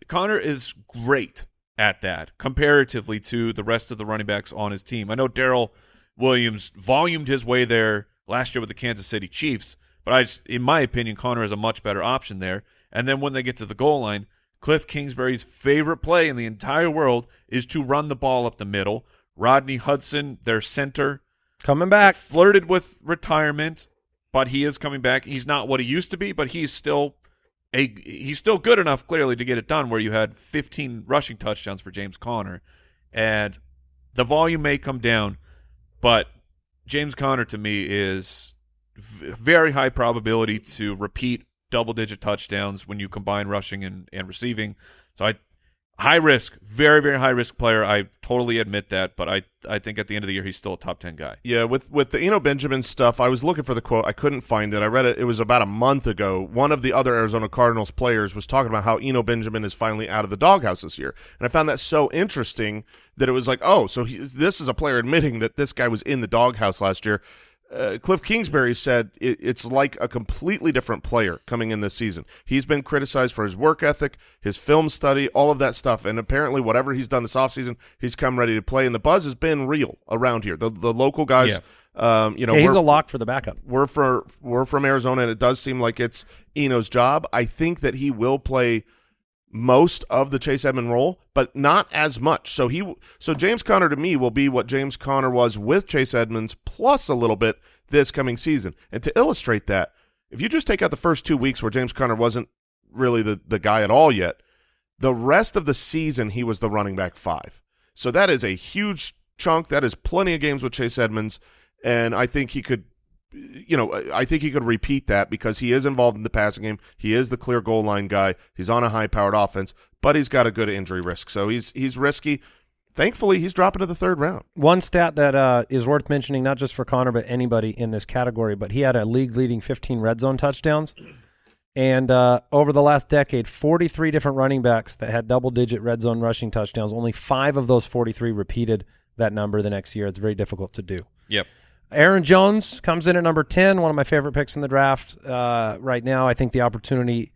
Speaker 1: Conner is great at that comparatively to the rest of the running backs on his team. I know Darrel Williams volumed his way there last year with the Kansas City Chiefs, but I just, in my opinion, Conner is a much better option there. And then when they get to the goal line, Cliff Kingsbury's favorite play in the entire world is to run the ball up the middle. Rodney Hudson, their center,
Speaker 5: Coming back.
Speaker 1: flirted with retirement, but he is coming back. He's not what he used to be, but he's still a he's still good enough clearly to get it done where you had 15 rushing touchdowns for James Conner and the volume may come down, but James Conner to me is very high probability to repeat double digit touchdowns when you combine rushing and, and receiving. So I high risk, very very high risk player. I totally admit that, but I I think at the end of the year he's still a top 10 guy.
Speaker 4: Yeah, with with the Eno Benjamin stuff, I was looking for the quote. I couldn't find it. I read it. It was about a month ago. One of the other Arizona Cardinals players was talking about how Eno Benjamin is finally out of the doghouse this year, and I found that so interesting that it was like, oh, so he, this is a player admitting that this guy was in the doghouse last year. Uh, Cliff Kingsbury said it, it's like a completely different player coming in this season. He's been criticized for his work ethic, his film study, all of that stuff, and apparently whatever he's done this offseason, he's come ready to play, and the buzz has been real around here. The the local guys, um, you know,
Speaker 5: Yeah, he's a lock for the backup.
Speaker 4: we're for we're from Arizona, and it does seem like it's Eno's job. I think that he will play most of the Chase Edmond role, but not as much. So he so James Conner to me will be what James Conner was with Chase Edmonds plus a little bit this coming season. And to illustrate that, if you just take out the first two weeks where James Conner wasn't really the the guy at all yet, the rest of the season he was the running back five. So that is a huge chunk. That is plenty of games with Chase Edmonds, and I think he could you know, I think he could repeat that because he is involved in the passing game. He is the clear goal line guy. He's on a high powered offense, but he's got a good injury risk. So he's he's risky. Thankfully, he's dropping to the third round.
Speaker 5: One stat that uh, is worth mentioning, not just for Conner, but anybody in this category, but he had a league leading 15 red zone touchdowns. And uh, over the last decade, 43 different running backs that had double digit red zone rushing touchdowns. Only five of those 43 repeated that number the next year. It's very difficult to do.
Speaker 1: Yep.
Speaker 5: Aaron Jones comes in at number 10, one of my favorite picks in the draft uh, right now. I think the opportunity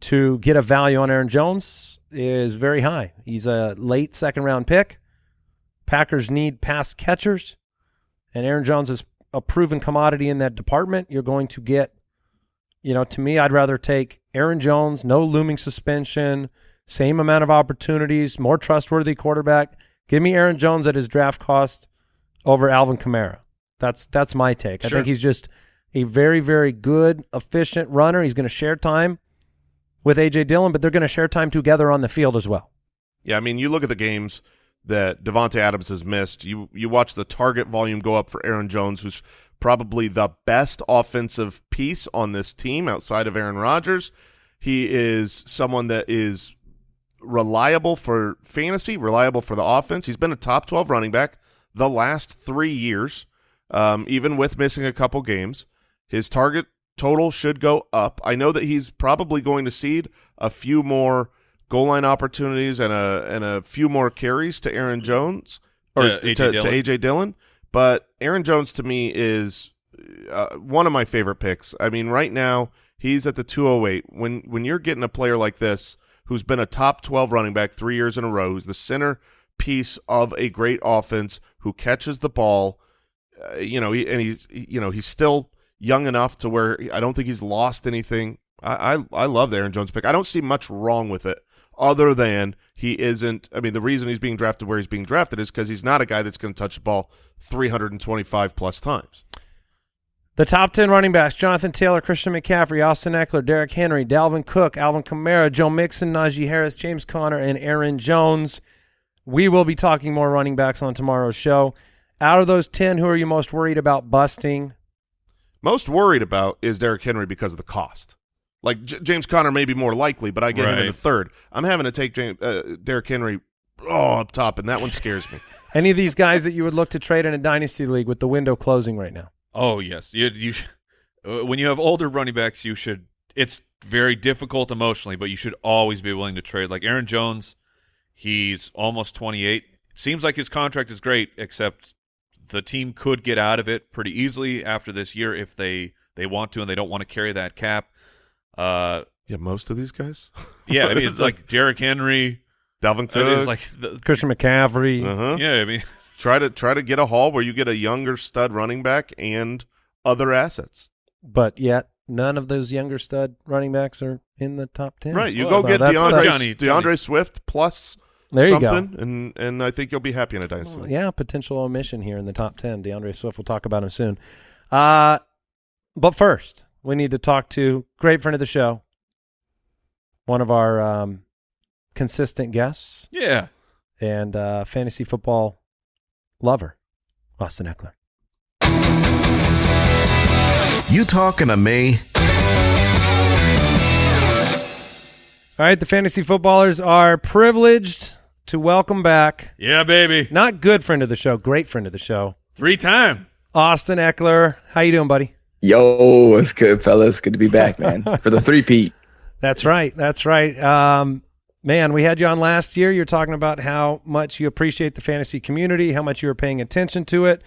Speaker 5: to get a value on Aaron Jones is very high. He's a late second round pick. Packers need pass catchers, and Aaron Jones is a proven commodity in that department. You're going to get, you know, to me, I'd rather take Aaron Jones, no looming suspension, same amount of opportunities, more trustworthy quarterback. Give me Aaron Jones at his draft cost over Alvin Kamara. That's that's my take. I think he's just a very very good, efficient runner. He's going to share time with AJ Dillon, but they're going to share time together on the field as well.
Speaker 4: Yeah, I mean, you look at the games that Davante Adams has missed. You you watch the target volume go up for Aaron Jones, who's probably the best offensive piece on this team outside of Aaron Rodgers. He is someone that is reliable for fantasy, reliable for the offense. He's been a top 12 running back the last three years, um, even with missing a couple games. His target total should go up. I know that he's probably going to cede a few more goal line opportunities and a and a few more carries to Aaron Jones or
Speaker 1: To
Speaker 4: to,
Speaker 1: A.J.
Speaker 4: to,
Speaker 1: Dillon.
Speaker 4: AJ Dillon. But Aaron Jones to me is uh, one of my favorite picks. I mean, right now he's at the 208. When when you're getting a player like this who's been a top 12 running back three years in a row, who's the center piece of a great offense, who catches the ball, uh, you know, he, and he's you know he's still young enough to where I don't think he's lost anything. I I, I love the Aaron Jones pick. I don't see much wrong with it. Other than he isn't, I mean, the reason he's being drafted where he's being drafted is because he's not a guy that's going to touch the ball 325 plus times.
Speaker 5: The top 10 running backs Jonathan Taylor, Christian McCaffrey, Austin Ekeler, Derrick Henry, Dalvin Cook, Alvin Kamara, Joe Mixon, Najee Harris, James Conner, and Aaron Jones. We will be talking more running backs on tomorrow's show. Out of those 10, who are you most worried about busting?
Speaker 4: Most worried about is Derrick Henry because of the cost. Like J- James Conner may be more likely, but I get him in the third. I'm having to take James, uh, Derrick Henry oh up top, and that one scares me.
Speaker 5: Any of these guys that you would look to trade in a dynasty league with the window closing right now?
Speaker 1: Oh yes, you you sh- uh, when you have older running backs, you should. It's very difficult emotionally, but you should always be willing to trade. Like Aaron Jones, he's almost 28. Seems like his contract is great, except the team could get out of it pretty easily after this year if they they want to and they don't want to carry that cap. Uh,
Speaker 4: yeah, most of these guys.
Speaker 1: yeah, I mean it's like Derrick Henry.
Speaker 4: Dalvin
Speaker 1: I mean,
Speaker 4: Cook.
Speaker 1: like the,
Speaker 5: Christian McCaffrey.
Speaker 4: uh-huh.
Speaker 1: yeah, I mean
Speaker 4: Try to try to get a haul where you get a younger stud running back and other assets.
Speaker 5: But yet, none of those younger stud running backs are in the top 10.
Speaker 4: Right, you
Speaker 1: Well,
Speaker 4: go
Speaker 5: so
Speaker 4: get
Speaker 5: that's-
Speaker 4: DeAndre
Speaker 1: Johnny- D'Andre
Speaker 4: Swift plus
Speaker 5: There you go.
Speaker 4: something, and and I think you'll be happy in a dynasty.
Speaker 5: Well, yeah, potential omission here in the top 10. D'Andre Swift, we'll talk about him soon. Uh, but first, we need to talk to great friend of the show, one of our um, consistent guests
Speaker 1: yeah.
Speaker 5: and uh, fantasy football lover, Austin Ekeler.
Speaker 3: You talking to me?
Speaker 5: All right, the fantasy footballers are privileged to welcome back,
Speaker 1: Yeah, baby.
Speaker 5: not good friend of the show, great friend of the show,
Speaker 1: Three time.
Speaker 5: Austin Ekeler. How you doing, buddy?
Speaker 7: Yo, it's good, fellas. Good to be back, man. For the three Pete.
Speaker 5: That's right. That's right. Um, man, we had you on last year. You're talking about how much you appreciate the fantasy community, how much you were paying attention to it.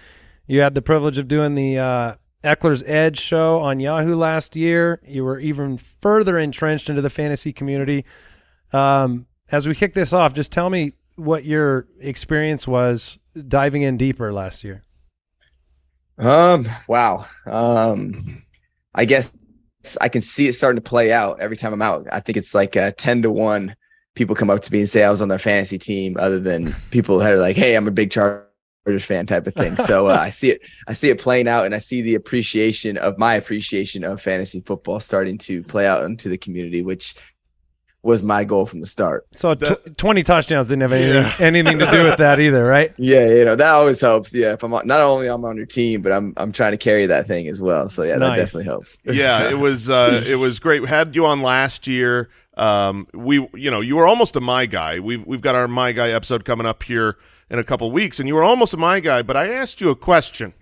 Speaker 5: You had the privilege of doing the uh, Ekeler's Edge show on Yahoo last year. You were even further entrenched into the fantasy community. Um, as we kick this off, just tell me what your experience was diving in deeper last year.
Speaker 7: Um, wow. Um, I guess I can see it starting to play out every time I'm out. I think it's like uh, 10 to 1 people come up to me and say I was on their fantasy team, other than people that are like, hey, I'm a big Chargers fan type of thing. So uh, I see it, I see it playing out, and I see the appreciation of my appreciation of fantasy football starting to play out into the community, which was my goal from the start.
Speaker 5: So tw- 20 touchdowns didn't have anything, anything to do with that either, right?
Speaker 7: Yeah, you know that always helps. Yeah, if I'm on, not only I'm on your team, but I'm I'm trying to carry that thing as well. So yeah,
Speaker 5: Nice.
Speaker 7: that definitely helps.
Speaker 4: yeah, it was uh, it was great. We had you on last year. Um, we you know you were almost a my guy. We've we've got our my guy episode coming up here in a couple weeks, and you were almost a my guy. But I asked you a question,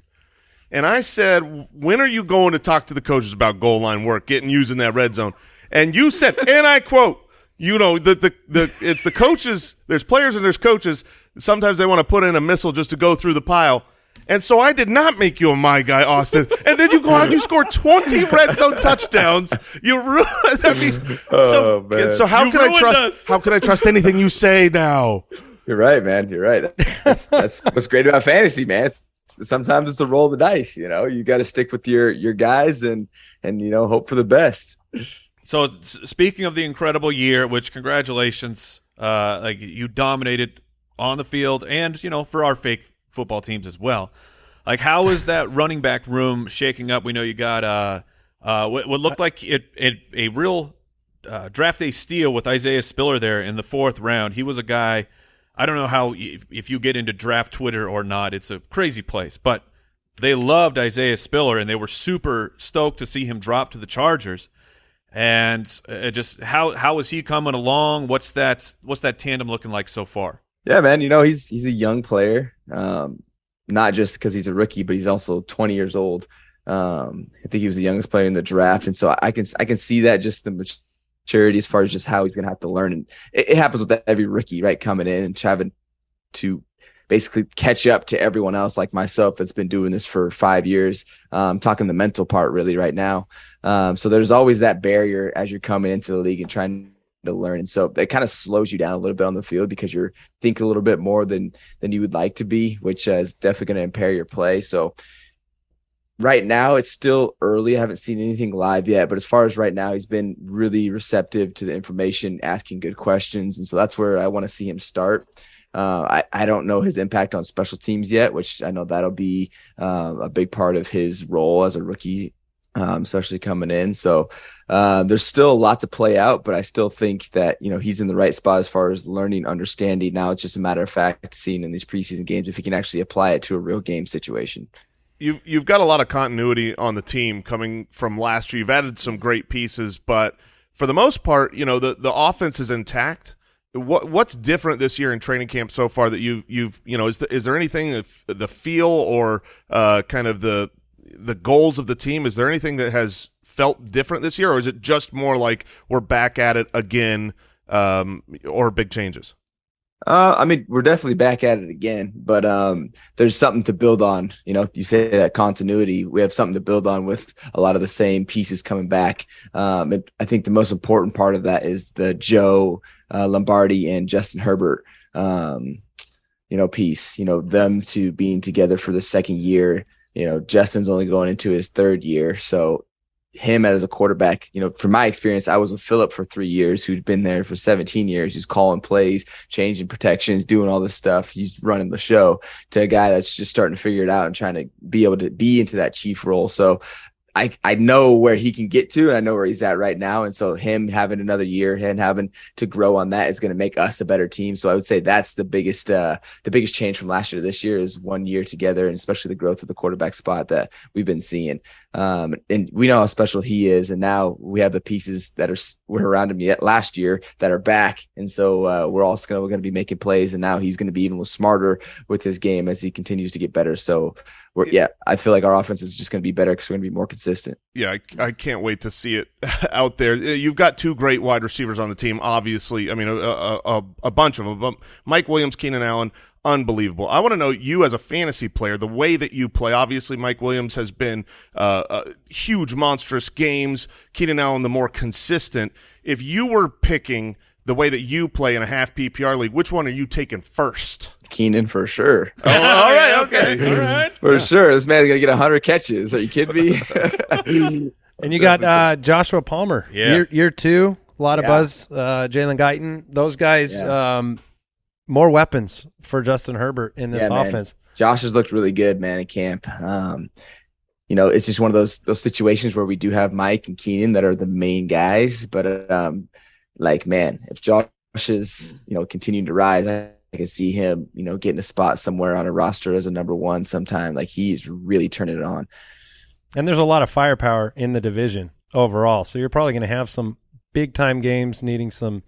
Speaker 4: and I said, when are you going to talk to the coaches about goal line work, getting using that red zone? And you said, and I quote, you know the the the it's the coaches. There's players and there's coaches. Sometimes they want to put in a missile just to go through the pile. And so I did not make you a my guy, Austin. And then you go out and you score 20 red zone touchdowns. You ruined I mean, oh, so,
Speaker 7: Oh, man.
Speaker 4: so how
Speaker 1: You
Speaker 4: can I trust
Speaker 1: us.
Speaker 4: how can I trust anything you say now?
Speaker 7: You're right, man. You're right. That's that's what's great about fantasy, man. It's, sometimes it's a roll of the dice. You know, you got to stick with your your guys and and you know hope for the best.
Speaker 1: So speaking of the incredible year, which congratulations, uh, like you dominated on the field and you know for our fake football teams as well. Like how is that running back room shaking up? We know you got uh, uh, what, what looked like it, it a real uh, draft day steal with Isaiah Spiller there in the fourth round. He was a guy. I don't know how if, if you get into draft Twitter or not. It's a crazy place, but they loved Isaiah Spiller and they were super stoked to see him drop to the Chargers. And uh, just how how is he coming along? What's that what's that tandem looking like so far?
Speaker 7: Yeah, man. You know, he's he's a young player. Um, not just because he's a rookie, but he's also 20 years old. Um, I think he was the youngest player in the draft, and so I can I can see that just the maturity as far as just how he's gonna have to learn. And it, it happens with every rookie, right? Coming in and having to basically catch up to everyone else like myself that's been doing this for five years. Um, talking the mental part really right now. Um, so there's always that barrier as you're coming into the league and trying to learn. And so it kind of slows you down a little bit on the field because you're thinking a little bit more than than you would like to be, which uh, is definitely going to impair your play. So right now it's still early. I haven't seen anything live yet, but as far as right now, he's been really receptive to the information, asking good questions, and so that's where I want to see him start. Uh, I I don't know his impact on special teams yet, which I know that'll be uh, a big part of his role as a rookie um, especially coming in. So uh, there's still a lot to play out, but I still think that you know he's in the right spot as far as learning, understanding. Now it's just a matter of fact seeing in these preseason games if he can actually apply it to a real game situation.
Speaker 4: You've you've got a lot of continuity on the team coming from last year. You've added some great pieces, but for the most part, you know the the offense is intact. What what's different this year in training camp so far that you you've you know is the, is there anything if the feel or uh, kind of the the goals of the team? Is there anything that has felt different this year, or is it just more like we're back at it again, um, or big changes?
Speaker 7: Uh, I mean, we're definitely back at it again, but um, there's something to build on. You know, you say that continuity. We have something to build on with a lot of the same pieces coming back. Um, I think the most important part of that is the Joe uh, Lombardi and Justin Herbert, um, you know, piece. You know, them two being together for the second year you know, Justin's only going into his third year. So him as a quarterback, you know, from my experience, I was with Philip for three years, who'd been there for 17 years. He's calling plays, changing protections, doing all this stuff. He's running the show to a guy that's just starting to figure it out and trying to be able to be into that chief role. So I, I know where he can get to and I know where he's at right now. And so him having another year and having to grow on that is going to make us a better team. So I would say that's the biggest uh the biggest change from last year to this year is one year together and especially the growth of the quarterback spot that we've been seeing. Um and we know how special he is. And now we have the pieces that are were around him yet last year that are back. And so uh, we're also gonna we're gonna be making plays and now he's gonna be even smarter with his game as he continues to get better. So we're, yeah, I feel like our offense is just going to be better because we're going to be more consistent.
Speaker 4: Yeah, I, I, can't wait to see it out there. Uh, you've got two great wide receivers on the team, obviously. I mean, a, a, a bunch of them. But Mike Williams, Keenan Allen, unbelievable. I want to know you as a fantasy player, the way that you play. Obviously, Mike Williams has been uh, uh, huge, monstrous games. Keenan Allen, the more consistent. If you were picking the way that you play in a half PPR league, which one are you taking first?
Speaker 7: Keenan for sure.
Speaker 4: Oh, all right, okay, all right.
Speaker 7: For sure, this man's gonna get hundred catches. Are you kidding me?
Speaker 5: and you got uh, Joshua Palmer,
Speaker 1: yeah.
Speaker 5: year, year two, a lot of yeah. buzz. Uh, Jalen Guyton, those guys, yeah. um, more weapons for Justin Herbert in this yeah, offense.
Speaker 7: Man. Josh has looked really good, man, in camp. Um, you know, it's just one of those those situations where we do have Mike and Keenan that are the main guys, but um, like, man, if Josh is you know continuing to rise, I I can see him, you know, getting a spot somewhere on a roster as a number one sometime. Like he's really turning it on.
Speaker 5: And there's a lot of firepower in the division overall. So you're probably going to have some big time games needing some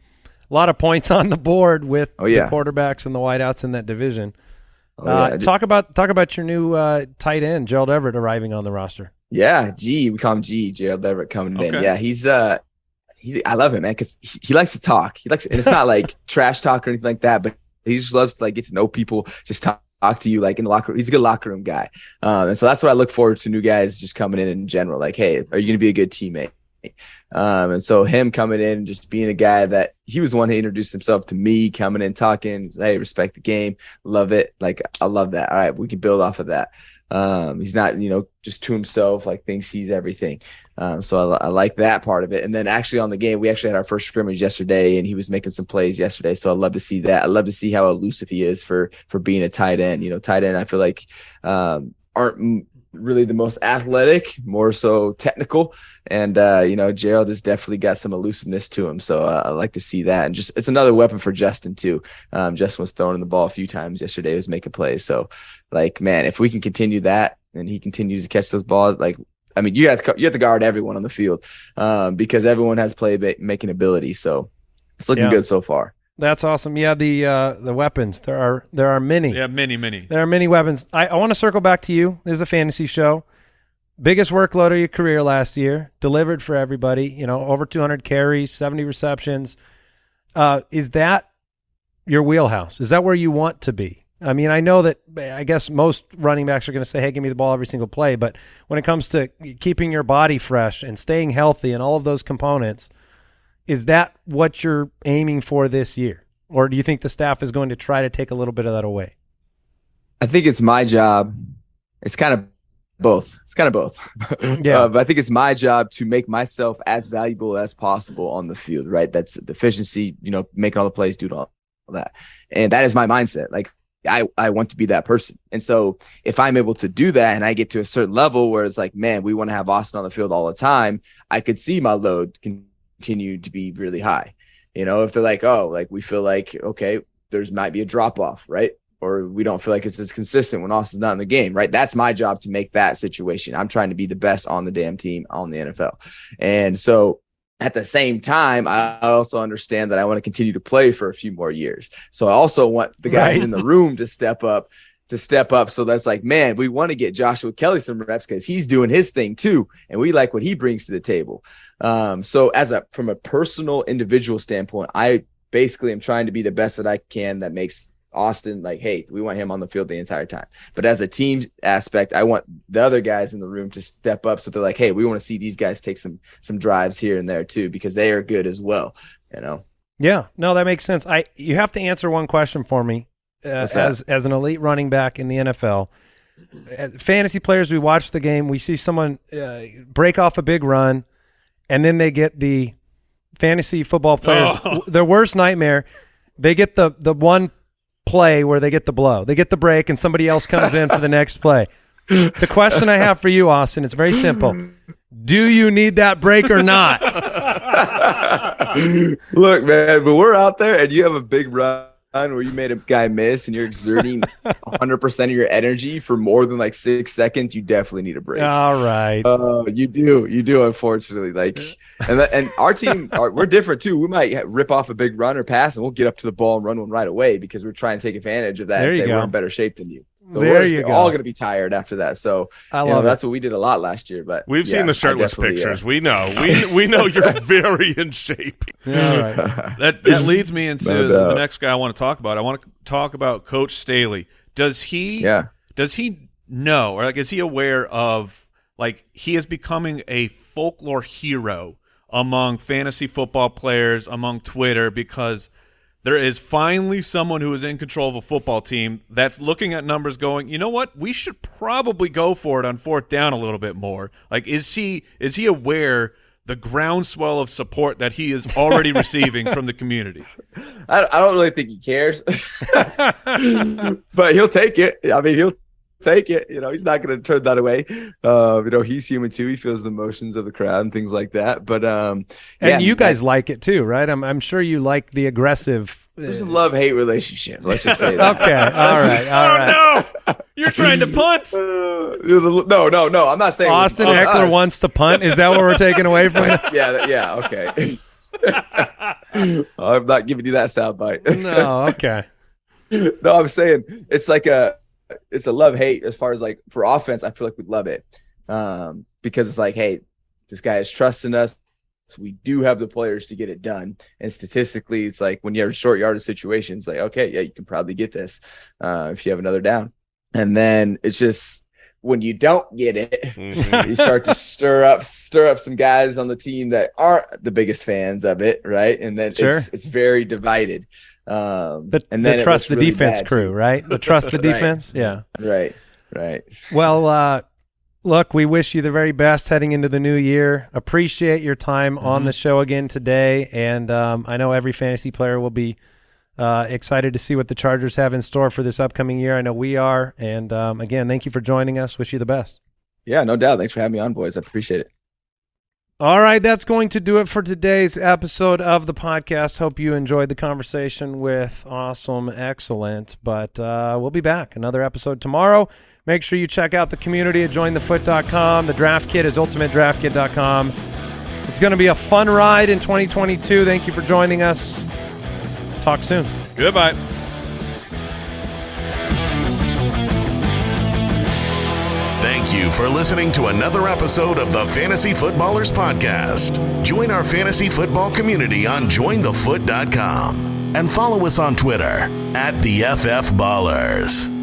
Speaker 5: a lot of points on the board with
Speaker 7: oh, yeah.
Speaker 5: the quarterbacks and the wideouts in that division. Oh, uh, yeah. talk about talk about your new uh, tight end, Gerald Everett, arriving on the roster.
Speaker 7: Yeah, G, we call him G, Gerald Everett coming okay. in. Yeah, he's uh he's I love him, man, because he, he, likes to talk. He likes, and it's not like trash talk or anything like that, but he just loves to like get to know people, just talk, talk to you like in the locker room. He's a good locker room guy. Um, and so that's what I look forward to new guys just coming in in general. Like, hey, are you going to be a good teammate? Um, and so him coming in and just being a guy that he was the one who introduced himself to me, coming in, talking, hey, respect the game, love it. Like, I love that. All right, we can build off of that. Um, he's not, you know, just to himself, like thinks he's everything. Um, so I, I, like that part of it. And then actually on the game, we actually had our first scrimmage yesterday, and he was making some plays yesterday. So I love to see that. I love to see how elusive he is for for being a tight end. You know, tight end. I feel like um, aren't really the most athletic, more so technical. And uh, you know, Gerald has definitely got some elusiveness to him. So uh, I like to see that. And just it's another weapon for Justin too. Um, Justin was throwing the ball a few times yesterday. He was making plays. So like, man, if we can continue that and he continues to catch those balls, like I mean, you have to you have to guard everyone on the field um, because everyone has play making ability. So it's looking yeah. good so far.
Speaker 5: That's awesome. Yeah, the uh, the weapons there are there are many.
Speaker 1: Yeah, many, many.
Speaker 5: There are many weapons. I, I want to circle back to you. This is a fantasy show. Biggest workload of your career last year, delivered for everybody. You know, over 200 carries, 70 receptions. Uh, is that your wheelhouse? Is that where you want to be? I mean, I know that I guess most running backs are going to say, "Hey, give me the ball every single play," but when it comes to keeping your body fresh and staying healthy and all of those components – is that what you're aiming for this year? Or do you think the staff is going to try to take a little bit of that away?
Speaker 7: I think it's my job. It's kind of both. It's kind of both.
Speaker 5: Yeah.
Speaker 7: uh, but I think it's my job to make myself as valuable as possible on the field, right? That's the efficiency, you know, making all the plays, doing all that. And that is my mindset. Like I, I want to be that person. And so if I'm able to do that and I get to a certain level where it's like, man, we want to have Austin on the field all the time, I could see my load continue to be really high. You know, if they're like, oh, like we feel like, okay, there's might be a drop off, right? Or we don't feel like it's as consistent when Austin's not in the game, right? That's my job to make that situation. I'm trying to be the best on the damn team on the NFL. And so at the same time, I also understand that I want to continue to play for a few more years. So I also want the guys
Speaker 5: Right.
Speaker 7: in the room to step up, to step up. So that's like, man, we want to get Joshua Kelley some reps because he's doing his thing too, and we like what he brings to the table. Um, so as a from a personal individual standpoint, I basically am trying to be the best that I can that makes Austin like, hey, we want him on the field the entire time. But as a team aspect, I want the other guys in the room to step up so they're like, hey, we want to see these guys take some some drives here and there too because they are good as well. You know,
Speaker 5: Yeah, no, that makes sense. I you have to answer one question for me uh, as as an elite running back in the NFL. As fantasy players, we watch the game, we see someone uh, break off a big run, and then they get the fantasy football players
Speaker 1: Oh.
Speaker 5: their worst nightmare. They get the the one play where they get the blow, they get the break, and somebody else comes in for the next play. The question I have for you, Austin, it's very simple. Do you need that break or not?
Speaker 7: look, man, but we're out there and you have a big run where you made a guy miss and you're exerting 100% of your energy for more than like six seconds, you definitely need a break.
Speaker 5: All right.
Speaker 7: Oh, you do, you do. Unfortunately, like, and that, and our team, are, we're different too. We might rip off a big run or pass, and we'll get up to the ball and run one right away because we're trying to take advantage of that.
Speaker 5: There
Speaker 7: and say
Speaker 5: go.
Speaker 7: we're in better shape than you. So
Speaker 5: There
Speaker 7: we're
Speaker 5: you go.
Speaker 7: all going to be tired after that. So
Speaker 5: I
Speaker 7: you know,
Speaker 5: love
Speaker 7: that's what we did a lot last year. But
Speaker 4: We've
Speaker 7: yeah,
Speaker 4: seen the shirtless
Speaker 7: definitely, uh,
Speaker 4: pictures. We know. We we know you're very in shape.
Speaker 5: Yeah, all right.
Speaker 1: That that leads me into
Speaker 7: No
Speaker 1: the next guy I want to talk about. I want to talk about Coach Staley. Does he
Speaker 7: yeah.
Speaker 1: does he know or like is he aware of like he is becoming a folklore hero among fantasy football players, among Twitter because there is finally someone who is in control of a football team that's looking at numbers going, you know what? We should probably go for it on fourth down a little bit more. Like is he is he aware the groundswell of support that he is already receiving from the community?
Speaker 7: I, I don't really think he cares, but he'll take it. I mean, he'll take it. You know, he's not going to turn that away. Uh, you know, he's human too. He feels the emotions of the crowd and things like that. But um,
Speaker 5: And
Speaker 7: yeah,
Speaker 5: you
Speaker 7: that-
Speaker 5: guys like it too, right? I'm I'm sure you like the aggressive.
Speaker 7: there's a love hate relationship. Let's just say that.
Speaker 5: Okay, all right, all right.
Speaker 1: Oh no! You're trying to punt.
Speaker 7: Uh, no, no, no. I'm not saying
Speaker 5: Austin
Speaker 7: on
Speaker 5: Ekeler
Speaker 7: us.
Speaker 5: wants to punt. Is that what we're taking away from you?
Speaker 7: Yeah, yeah. Okay. I'm not giving you that soundbite.
Speaker 5: No, okay.
Speaker 7: no, I'm saying it's like a it's a love hate as far as like for offense. I feel like we love it um, because it's like, hey, this guy is trusting us. So we do have the players to get it done. And statistically, it's like when you have short yardage situations, like, okay, yeah, you can probably get this uh, if you have another down. And then it's just when you don't get it,
Speaker 4: Mhm.
Speaker 7: you start to stir up stir up some guys on the team that aren't the biggest fans of it, right? And then
Speaker 5: Sure.
Speaker 7: it's it's very divided. Um,
Speaker 5: The,
Speaker 7: and then
Speaker 5: the trust the
Speaker 7: really
Speaker 5: defense
Speaker 7: bad,
Speaker 5: crew, right? The trust the
Speaker 7: Right.
Speaker 5: defense. Yeah.
Speaker 7: Right, right.
Speaker 5: Well, uh, look, we wish you the very best heading into the new year. Appreciate your time
Speaker 7: Mm-hmm.
Speaker 5: on the show again today, and um, I know every fantasy player will be uh, excited to see what the Chargers have in store for this upcoming year. I know we are, and um, again, thank you for joining us. Wish you the best.
Speaker 7: Yeah, no doubt. Thanks for having me on, boys. I appreciate it.
Speaker 5: All right, that's going to do it for today's episode of the podcast. Hope you enjoyed the conversation with Austin Ekeler. But uh, we'll be back. Another episode tomorrow. Make sure you check out the community at jointhefoot.com. The draft kit is ultimatedraftkit.com. It's going to be a fun ride in 2022. Thank you for joining us. Talk soon.
Speaker 1: Goodbye.
Speaker 3: Thank you for listening to another episode of the Fantasy Footballers Podcast. Join our fantasy football community on jointhefoot.com and follow us on Twitter at the FF Ballers.